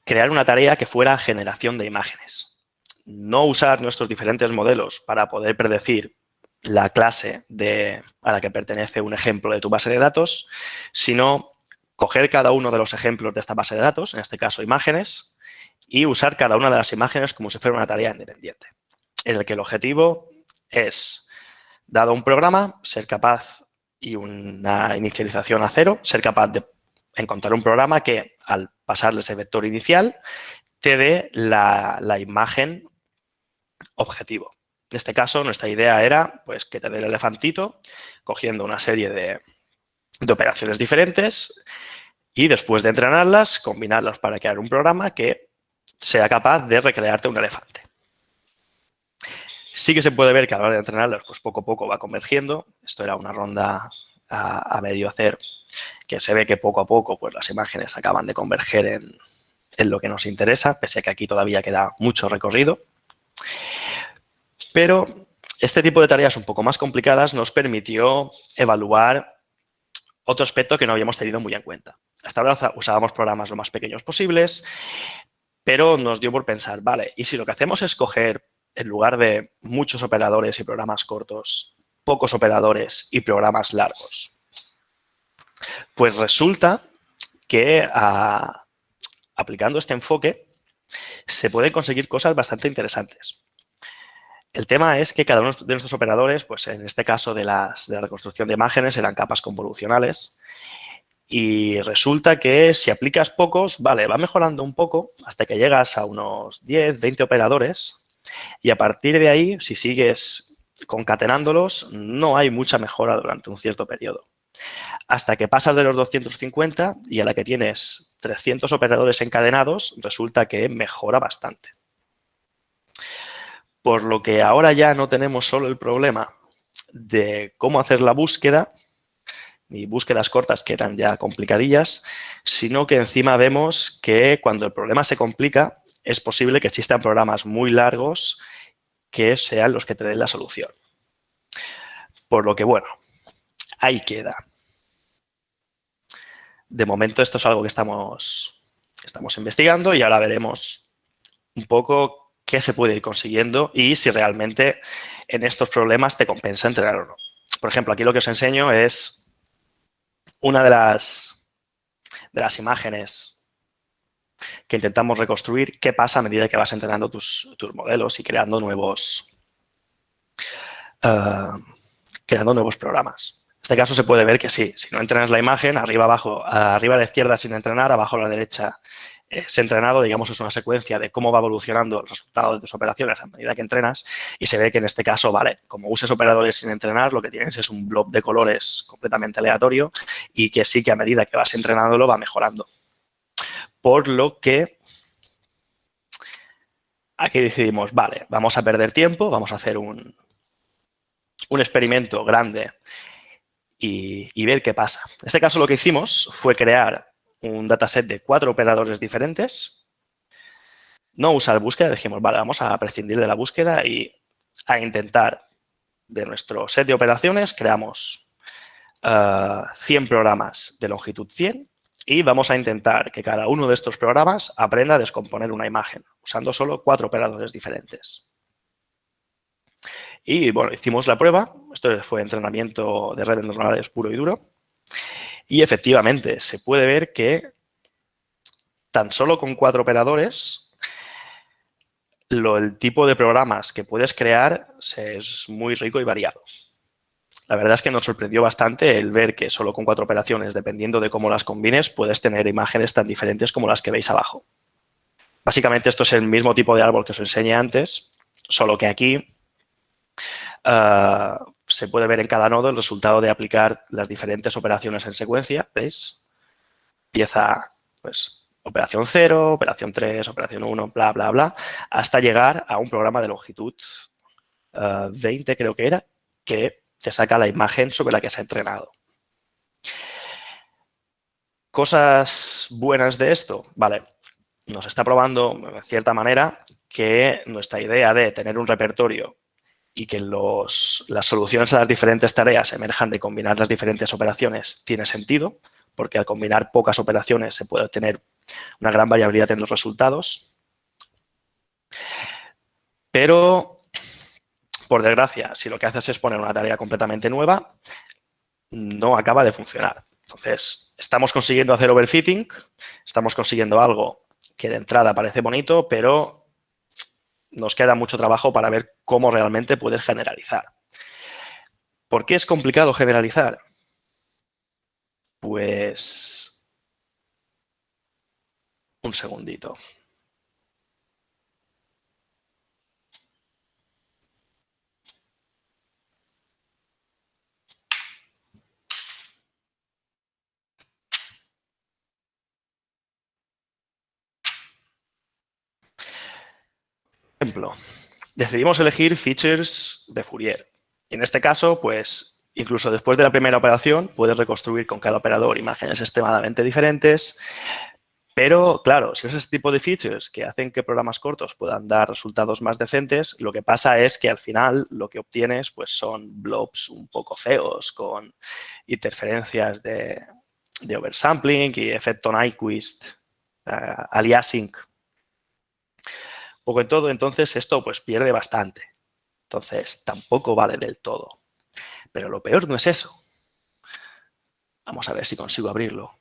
crear una tarea que fuera generación de imágenes. No usar nuestros diferentes modelos para poder predecir la clase de, a la que pertenece un ejemplo de tu base de datos, sino coger cada uno de los ejemplos de esta base de datos, en este caso imágenes, y usar cada una de las imágenes como si fuera una tarea independiente, en el que el objetivo es, dado un programa, ser capaz y una inicialización a cero, ser capaz de encontrar un programa que al pasarle ese vector inicial te dé la, imagen objetivo. En este caso, nuestra idea era pues, que te dé el elefantito cogiendo una serie de, de operaciones diferentes y después de entrenarlas, combinarlas para crear un programa que sea capaz de recrearte un elefante. Sí que se puede ver que a la hora de entrenarlas, pues poco a poco va convergiendo. Esto era una ronda a, medio hacer, que se ve que poco a poco pues, las imágenes acaban de converger en, lo que nos interesa, pese a que aquí todavía queda mucho recorrido. Pero este tipo de tareas un poco más complicadas nos permitió evaluar otro aspecto que no habíamos tenido muy en cuenta. Hasta ahora usábamos programas lo más pequeños posibles, pero nos dio por pensar, vale, y si lo que hacemos es coger, en lugar de muchos operadores y programas cortos, pocos operadores y programas largos. Pues resulta que ah, aplicando este enfoque se pueden conseguir cosas bastante interesantes. El tema es que cada uno de nuestros operadores, pues en este caso de, las, de la reconstrucción de imágenes, eran capas convolucionales y resulta que si aplicas pocos, vale, va mejorando un poco hasta que llegas a unos 10, 20 operadores y a partir de ahí, si sigues concatenándolos no hay mucha mejora durante un cierto periodo. Hasta que pasas de los 250 y a la que tienes 300 operadores encadenados, resulta que mejora bastante. Por lo que ahora ya no tenemos solo el problema de cómo hacer la búsqueda, ni búsquedas cortas que eran ya complicadillas, sino que encima vemos que cuando el problema se complica, es posible que existan programas muy largos que sean los que te den la solución. Por lo que, bueno, ahí queda. De momento esto es algo que estamos, estamos investigando y ahora veremos un poco qué se puede ir consiguiendo y si realmente en estos problemas te compensa entrenar o no. Por ejemplo, aquí lo que os enseño es una de las, de las imágenes que intentamos reconstruir qué pasa a medida que vas entrenando tus, modelos y creando nuevos, eh, creando nuevos programas. En este caso se puede ver que sí, si no entrenas la imagen, arriba abajo, arriba a la izquierda sin entrenar, abajo a la derecha es entrenado, digamos, es una secuencia de cómo va evolucionando el resultado de tus operaciones a medida que entrenas y se ve que en este caso, vale, como uses operadores sin entrenar, lo que tienes es un blob de colores completamente aleatorio y que sí que a medida que vas entrenándolo va mejorando por lo que aquí decidimos, vale, vamos a perder tiempo, vamos a hacer un, un experimento grande y, ver qué pasa. En este caso lo que hicimos fue crear un dataset de cuatro operadores diferentes. No usar búsqueda, dijimos, vale, vamos a prescindir de la búsqueda y a intentar de nuestro set de operaciones, creamos 100 programas de longitud 100 y vamos a intentar que cada uno de estos programas aprenda a descomponer una imagen, usando solo cuatro operadores diferentes. Y bueno, hicimos la prueba, esto fue entrenamiento de redes neuronales puro y duro, y efectivamente se puede ver que tan solo con cuatro operadores el tipo de programas que puedes crear es muy rico y variado. La verdad es que nos sorprendió bastante el ver que solo con cuatro operaciones, dependiendo de cómo las combines, puedes tener imágenes tan diferentes como las que veis abajo. Básicamente esto es el mismo tipo de árbol que os enseñé antes, solo que aquí ah, se puede ver en cada nodo el resultado de aplicar las diferentes operaciones en secuencia. ¿Veis? Empieza, pues, operación 0, operación 3, operación 1, bla, bla, bla, hasta llegar a un programa de longitud 20, ah, creo que era, que te saca la imagen sobre la que se ha entrenado. Cosas buenas de esto, vale, nos está probando de cierta manera que nuestra idea de tener un repertorio y que las soluciones a las diferentes tareas emerjan de combinar las diferentes operaciones tiene sentido, porque al combinar pocas operaciones se puede obtener una gran variabilidad en los resultados. Pero por desgracia, si lo que haces es poner una tarea completamente nueva, no acaba de funcionar. Entonces, estamos consiguiendo hacer overfitting, estamos consiguiendo algo que de entrada parece bonito, pero nos queda mucho trabajo para ver cómo realmente puedes generalizar. ¿Por qué es complicado generalizar? Pues... Un segundito. Ejemplo, decidimos elegir features de Fourier. En este caso, pues, incluso después de la primera operación, puedes reconstruir con cada operador imágenes extremadamente diferentes. Pero, claro, si es ese tipo de features que hacen que programas cortos puedan dar resultados más decentes, lo que pasa es que al final lo que obtienes pues, son blobs un poco feos con interferencias de, oversampling y efecto Nyquist, uh, aliasing poco en todo, entonces esto pues pierde bastante. Entonces tampoco vale del todo. Pero lo peor no es eso. Vamos a ver si consigo abrirlo.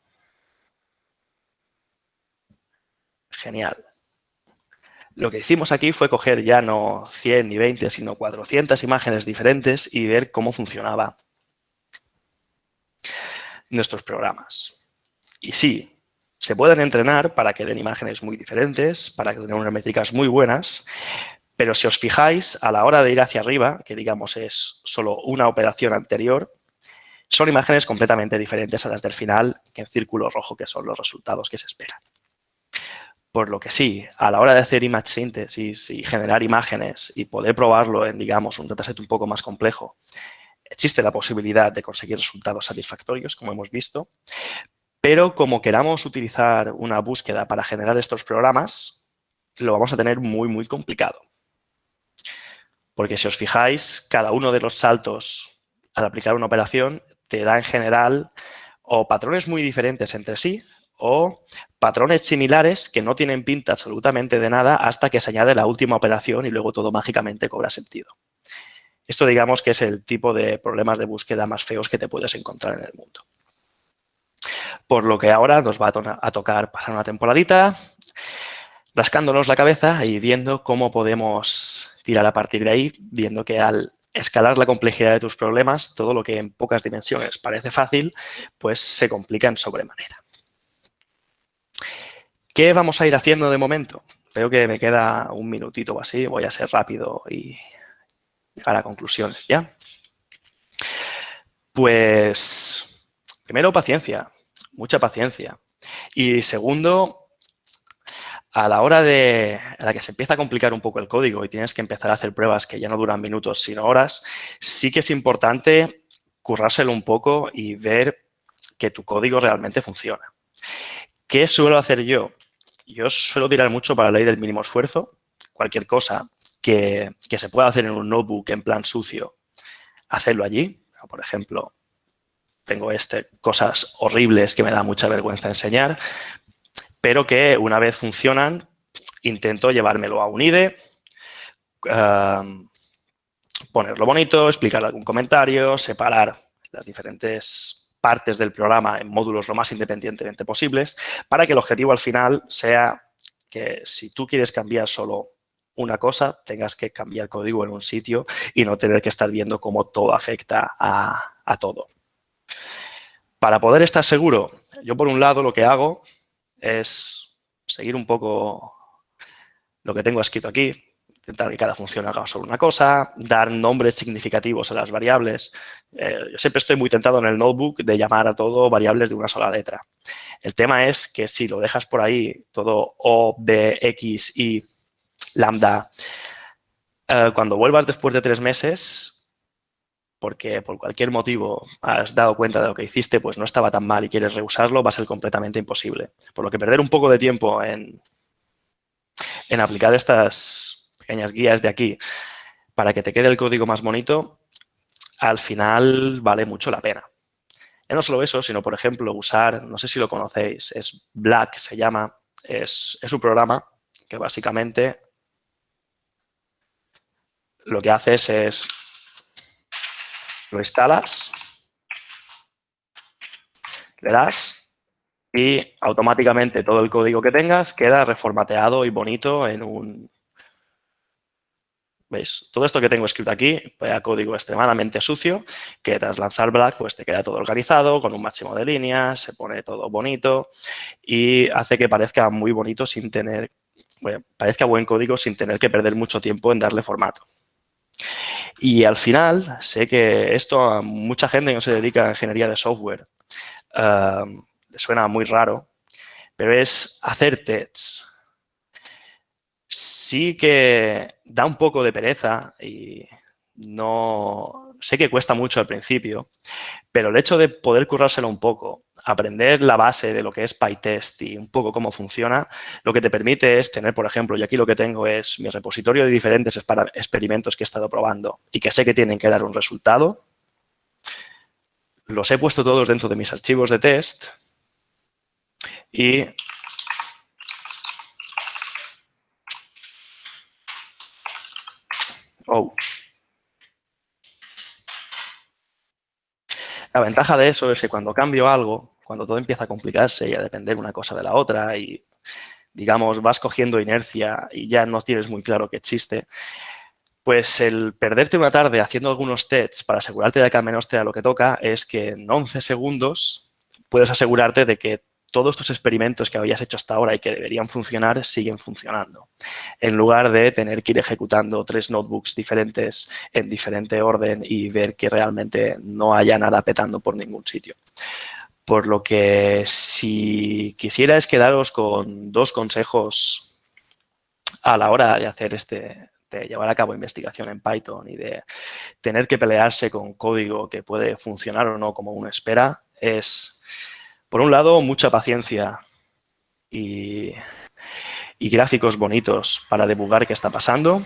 Genial. Lo que hicimos aquí fue coger ya no 100 ni 20, sino 400 imágenes diferentes y ver cómo funcionaba nuestros programas. Y sí, se pueden entrenar para que den imágenes muy diferentes, para que den unas métricas muy buenas, pero si os fijáis, a la hora de ir hacia arriba, que digamos es solo una operación anterior, son imágenes completamente diferentes a las del final, que en círculo rojo, que son los resultados que se esperan. Por lo que sí, a la hora de hacer image synthesis y generar imágenes y poder probarlo en, digamos, un dataset un poco más complejo, existe la posibilidad de conseguir resultados satisfactorios, como hemos visto, pero como queramos utilizar una búsqueda para generar estos programas, lo vamos a tener muy, muy complicado. Porque si os fijáis, cada uno de los saltos al aplicar una operación te da en general o patrones muy diferentes entre sí o patrones similares que no tienen pinta absolutamente de nada hasta que se añade la última operación y luego todo mágicamente cobra sentido. Esto digamos que es el tipo de problemas de búsqueda más feos que te puedes encontrar en el mundo. Por lo que ahora nos va a, tocar pasar una temporadita rascándonos la cabeza y viendo cómo podemos tirar a partir de ahí, viendo que al escalar la complejidad de tus problemas, todo lo que en pocas dimensiones parece fácil, pues se complica en sobremanera. ¿Qué vamos a ir haciendo de momento? Veo que me queda un minutito o así, voy a ser rápido y llegar a conclusiones ya. Pues, primero, paciencia mucha paciencia. Y segundo, a la hora de a la que se empieza a complicar un poco el código y tienes que empezar a hacer pruebas que ya no duran minutos sino horas, sí que es importante currárselo un poco y ver que tu código realmente funciona. ¿Qué suelo hacer yo? Yo suelo tirar mucho para la ley del mínimo esfuerzo. Cualquier cosa que, que se pueda hacer en un notebook en plan sucio, hacerlo allí. Por ejemplo, tengo este, cosas horribles que me da mucha vergüenza enseñar, pero que una vez funcionan, intento llevármelo a un IDE, um, ponerlo bonito, explicar algún comentario, separar las diferentes partes del programa en módulos lo más independientemente posibles para que el objetivo al final sea que si tú quieres cambiar solo una cosa, tengas que cambiar código en un sitio y no tener que estar viendo cómo todo afecta a, a todo. Para poder estar seguro, yo por un lado lo que hago es seguir un poco lo que tengo escrito aquí, intentar que cada función haga solo una cosa, dar nombres significativos a las variables. Eh, yo siempre estoy muy tentado en el notebook de llamar a todo variables de una sola letra. El tema es que si lo dejas por ahí, todo O, B, X, Y, lambda, eh, cuando vuelvas después de tres meses, porque por cualquier motivo has dado cuenta de lo que hiciste, pues no estaba tan mal y quieres reusarlo, va a ser completamente imposible. Por lo que perder un poco de tiempo en, en aplicar estas pequeñas guías de aquí para que te quede el código más bonito, al final vale mucho la pena. Y no solo eso, sino, por ejemplo, usar, no sé si lo conocéis, es Black, se llama, es, es un programa que básicamente lo que haces es lo instalas, le das y automáticamente todo el código que tengas queda reformateado y bonito en un... ¿Veis? Todo esto que tengo escrito aquí, vaya código extremadamente sucio, que tras lanzar Black pues te queda todo organizado, con un máximo de líneas, se pone todo bonito y hace que parezca muy bonito sin tener, parezca buen código sin tener que perder mucho tiempo en darle formato. Y al final, sé que esto a mucha gente que no se dedica a ingeniería de software le suena muy raro, pero es hacer tests. Sí que da un poco de pereza y no sé que cuesta mucho al principio, pero el hecho de poder currárselo un poco, aprender la base de lo que es PyTest y un poco cómo funciona, lo que te permite es tener, por ejemplo, y aquí lo que tengo es mi repositorio de diferentes experimentos que he estado probando y que sé que tienen que dar un resultado. Los he puesto todos dentro de mis archivos de test y Oh. La ventaja de eso es que cuando cambio algo, cuando todo empieza a complicarse y a depender una cosa de la otra y, digamos, vas cogiendo inercia y ya no tienes muy claro que existe, pues el perderte una tarde haciendo algunos tests para asegurarte de que al menos te da lo que toca es que en 11 segundos puedes asegurarte de que todos estos experimentos que habías hecho hasta ahora y que deberían funcionar siguen funcionando. En lugar de tener que ir ejecutando tres notebooks diferentes en diferente orden y ver que realmente no haya nada petando por ningún sitio. Por lo que si quisierais quedaros con dos consejos a la hora de hacer este, de llevar a cabo investigación en Python y de tener que pelearse con código que puede funcionar o no como uno espera, es por un lado, mucha paciencia y, gráficos bonitos para debugar qué está pasando.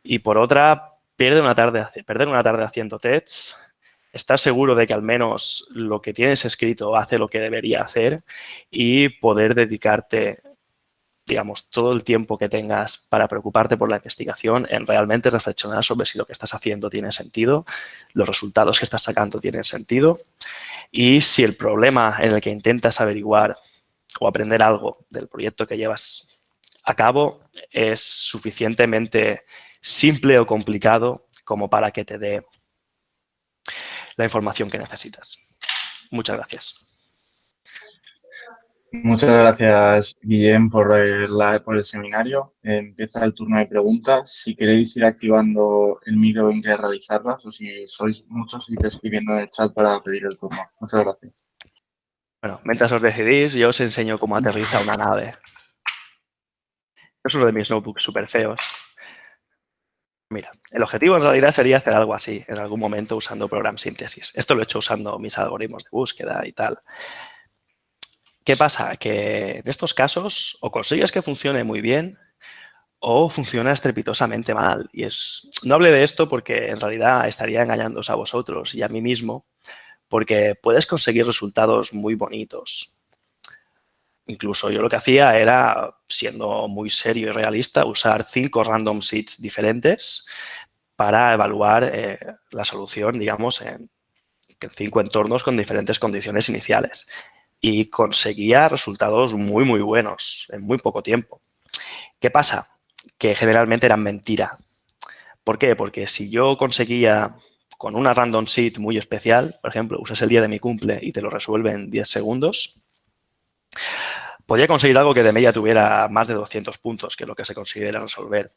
Y por otra, perder una tarde, perder una tarde haciendo tests, estar seguro de que al menos lo que tienes escrito hace lo que debería hacer y poder dedicarte, digamos, todo el tiempo que tengas para preocuparte por la investigación en realmente reflexionar sobre si lo que estás haciendo tiene sentido, los resultados que estás sacando tienen sentido y si el problema en el que intentas averiguar o aprender algo del proyecto que llevas a cabo es suficientemente simple o complicado como para que te dé la información que necesitas. Muchas gracias. Muchas gracias, Guillem, por el, seminario. Empieza el turno de preguntas. Si queréis ir activando el micro en que realizarlas o si sois muchos, ir escribiendo en el chat para pedir el turno. Muchas gracias. Bueno, mientras os decidís, yo os enseño cómo aterriza una nave. Es uno de mis notebooks súper feos. Mira, el objetivo en realidad sería hacer algo así en algún momento usando Program Synthesis. Esto lo he hecho usando mis algoritmos de búsqueda y tal. ¿Qué pasa? Que en estos casos o consigues que funcione muy bien o funciona estrepitosamente mal. Y es, no hable de esto porque en realidad estaría engañándoos a vosotros y a mí mismo, porque puedes conseguir resultados muy bonitos. Incluso yo lo que hacía era, siendo muy serio y realista, usar cinco random seeds diferentes para evaluar eh, la solución, digamos, en cinco entornos con diferentes condiciones iniciales. Y conseguía resultados muy, muy buenos en muy poco tiempo. ¿Qué pasa? que generalmente eran mentira. ¿Por qué? Porque si yo conseguía con una random seed muy especial, por ejemplo, usas el día de mi cumple y te lo resuelve en 10 segundos, podía conseguir algo que de media tuviera más de 200 puntos, que es lo que se considera resolver.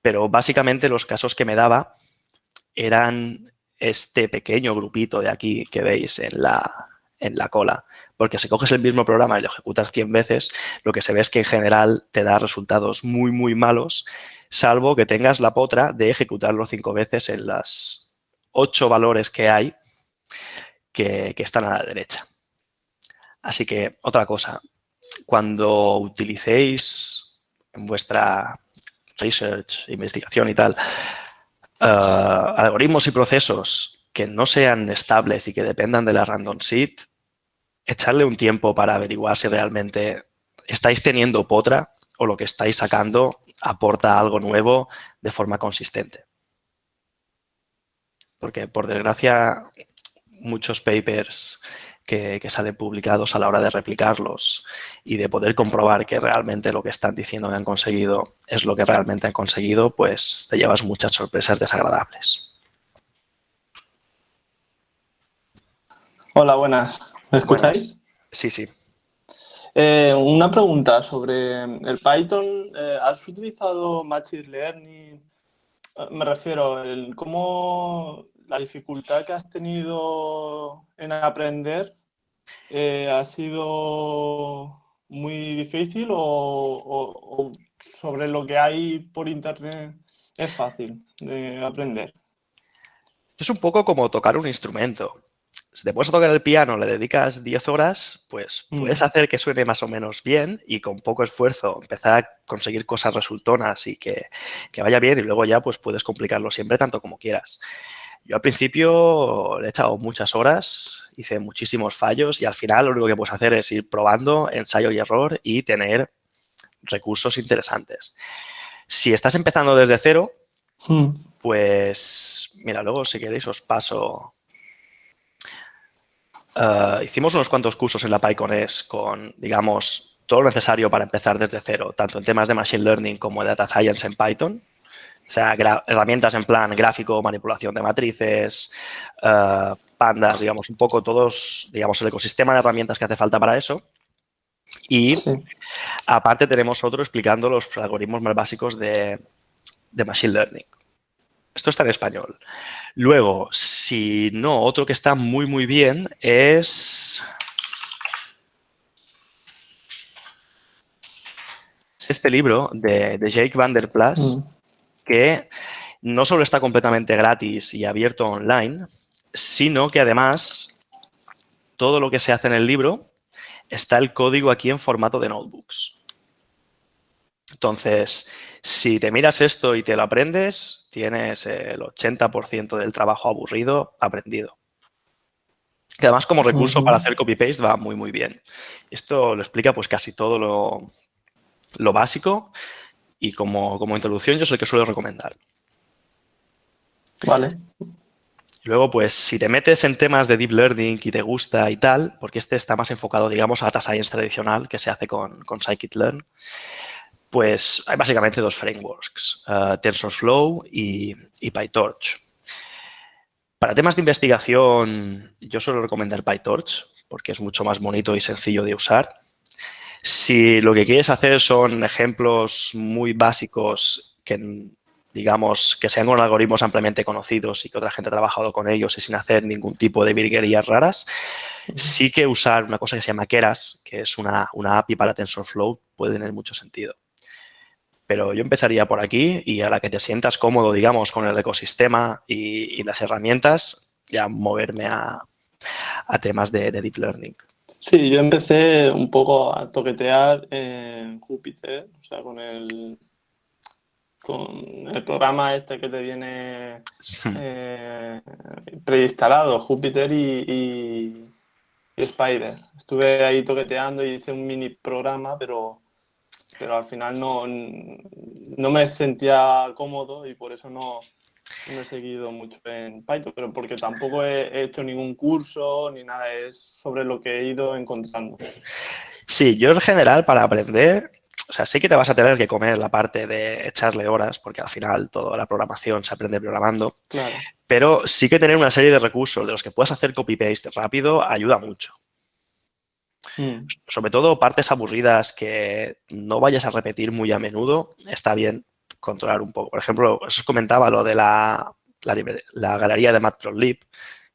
Pero básicamente los casos que me daba eran este pequeño grupito de aquí que veis en la, en la cola. Porque si coges el mismo programa y lo ejecutas 100 veces, lo que se ve es que en general te da resultados muy, muy malos, salvo que tengas la potra de ejecutarlo 5 veces en las 8 valores que hay que, que están a la derecha. Así que, otra cosa, cuando utilicéis en vuestra research, investigación y tal, uh, algoritmos y procesos que no sean estables y que dependan de la random seed, echarle un tiempo para averiguar si realmente estáis teniendo potra o lo que estáis sacando aporta algo nuevo de forma consistente. Porque, por desgracia, muchos papers que, que, salen publicados a la hora de replicarlos y de poder comprobar que realmente lo que están diciendo que han conseguido es lo que realmente han conseguido, pues te llevas muchas sorpresas desagradables. Hola, buenas. ¿Me escucháis? Sí, sí. Eh, una pregunta sobre el Python. Eh, ¿Has utilizado Machine Learning? Eh, me refiero, el, ¿cómo la dificultad que has tenido en aprender eh, ha sido muy difícil o, o, o sobre lo que hay por internet es fácil de aprender? Es un poco como tocar un instrumento si te puedes tocar el piano, le dedicas 10 horas, pues mm. puedes hacer que suene más o menos bien y con poco esfuerzo empezar a conseguir cosas resultonas y que, que vaya bien y luego ya pues puedes complicarlo siempre tanto como quieras. Yo al principio le he echado muchas horas, hice muchísimos fallos y al final lo único que puedes hacer es ir probando ensayo y error y tener recursos interesantes. Si estás empezando desde cero, mm. pues mira, luego si queréis os paso Uh, hicimos unos cuantos cursos en la PyConES con, digamos, todo lo necesario para empezar desde cero, tanto en temas de Machine Learning como de Data Science en Python. O sea, herramientas en plan gráfico, manipulación de matrices, uh, pandas, digamos, un poco todos, digamos, el ecosistema de herramientas que hace falta para eso. Y sí. aparte tenemos otro explicando los algoritmos más básicos de, de Machine Learning. Esto está en español. Luego, si no, otro que está muy, muy bien es... este libro de, de Jake Van Der Plas, mm. que no solo está completamente gratis y abierto online, sino que además todo lo que se hace en el libro está el código aquí en formato de notebooks. Entonces, si te miras esto y te lo aprendes, tienes el 80% del trabajo aburrido aprendido. Que además como recurso uh -huh. para hacer copy-paste va muy, muy bien. Esto lo explica pues casi todo lo, lo básico y como, como, introducción yo es el que suelo recomendar. Vale. Luego, pues, si te metes en temas de Deep Learning y te gusta y tal, porque este está más enfocado, digamos, a Data Science tradicional que se hace con, con Scikit-Learn, pues hay básicamente dos frameworks, uh, TensorFlow y, y, PyTorch. Para temas de investigación, yo suelo recomendar PyTorch porque es mucho más bonito y sencillo de usar. Si lo que quieres hacer son ejemplos muy básicos que, digamos, que sean con algoritmos ampliamente conocidos y que otra gente ha trabajado con ellos y sin hacer ningún tipo de virguerías raras, sí que usar una cosa que se llama Keras, que es una, una API para TensorFlow, puede tener mucho sentido. Pero yo empezaría por aquí y a la que te sientas cómodo, digamos, con el ecosistema y, y las herramientas, ya moverme a, a temas de, de, Deep Learning. Sí, yo empecé un poco a toquetear en Júpiter, o sea, con el, con el programa este que te viene eh, preinstalado, Júpiter y, Spider. Estuve ahí toqueteando y hice un mini programa, pero, pero al final no, no me sentía cómodo y por eso no, no he seguido mucho en Python, pero porque tampoco he hecho ningún curso ni nada, es sobre lo que he ido encontrando. Sí, yo en general para aprender, o sea, sí que te vas a tener que comer la parte de echarle horas, porque al final toda la programación se aprende programando, claro. pero sí que tener una serie de recursos de los que puedas hacer copy-paste rápido ayuda mucho. Mm. Sobre todo partes aburridas que no vayas a repetir muy a menudo, está bien controlar un poco. Por ejemplo, os comentaba lo de la, la, galería de Matplotlib,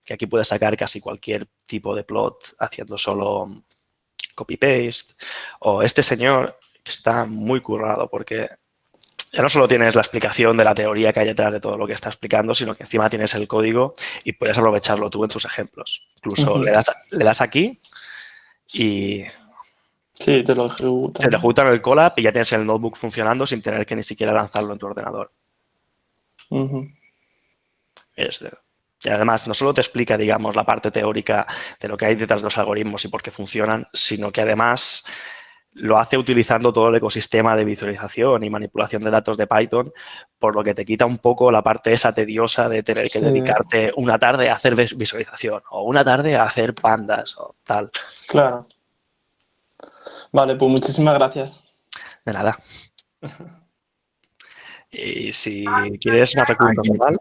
que aquí puedes sacar casi cualquier tipo de plot haciendo solo copy-paste. O este señor que está muy currado porque ya no solo tienes la explicación de la teoría que hay detrás de todo lo que está explicando, sino que encima tienes el código y puedes aprovecharlo tú en tus ejemplos. Incluso le, das, le das aquí y Sí, te lo ejecutan. Se te ejecutan el collab y ya tienes el notebook funcionando sin tener que ni siquiera lanzarlo en tu ordenador. y además, no solo te explica, digamos, la parte teórica de lo que hay detrás de los algoritmos y por qué funcionan, sino que además lo hace utilizando todo el ecosistema de visualización y manipulación de datos de Python, por lo que te quita un poco la parte esa tediosa de tener que dedicarte una tarde a hacer visualización o una tarde a hacer pandas o tal. Claro. Vale, pues muchísimas gracias. De nada. Y si quieres una recurso personal,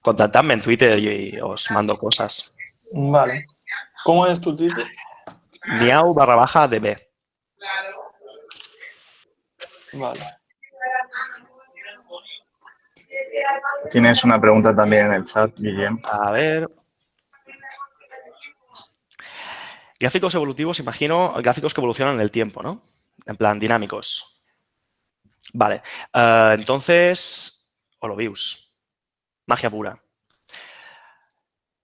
contactadme en Twitter y os mando cosas. Vale. ¿Cómo es tu Twitter? Miau barra baja db. Vale. Tienes una pregunta también en el chat, Guillem. A ver. Gráficos evolutivos, imagino, gráficos que evolucionan en el tiempo, ¿no? En plan, dinámicos. Vale. Uh, entonces, Holobius. Magia pura.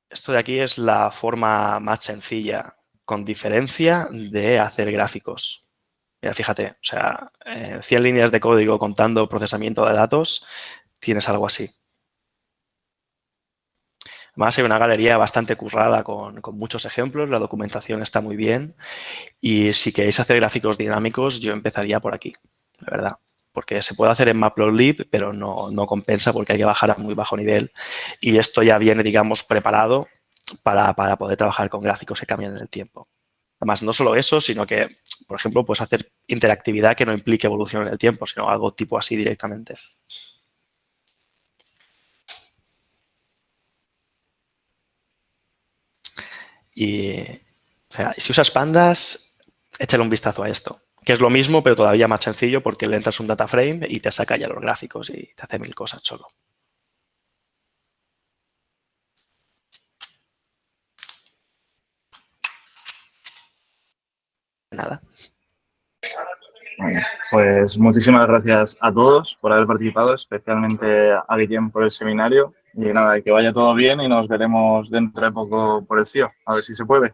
Esto de aquí es la forma más sencilla, con diferencia, de hacer gráficos. Mira, fíjate, o sea, 100 líneas de código contando procesamiento de datos, tienes algo así. Además, hay una galería bastante currada con, muchos ejemplos, la documentación está muy bien y si queréis hacer gráficos dinámicos, yo empezaría por aquí, la verdad. Porque se puede hacer en Matplotlib, pero no, no compensa porque hay que bajar a muy bajo nivel y esto ya viene, digamos, preparado para, para poder trabajar con gráficos que cambian en el tiempo. Además, no solo eso, sino que, por ejemplo, puedes hacer interactividad que no implique evolución en el tiempo, sino algo tipo así directamente. Y, o sea, si usas pandas, échale un vistazo a esto, que es lo mismo, pero todavía más sencillo porque le entras un data frame y te saca ya los gráficos y te hace mil cosas solo. Nada. Pues muchísimas gracias a todos por haber participado, especialmente a Guillem por el seminario. Y nada, que vaya todo bien y nos veremos dentro de poco por el CIO, a ver si se puede.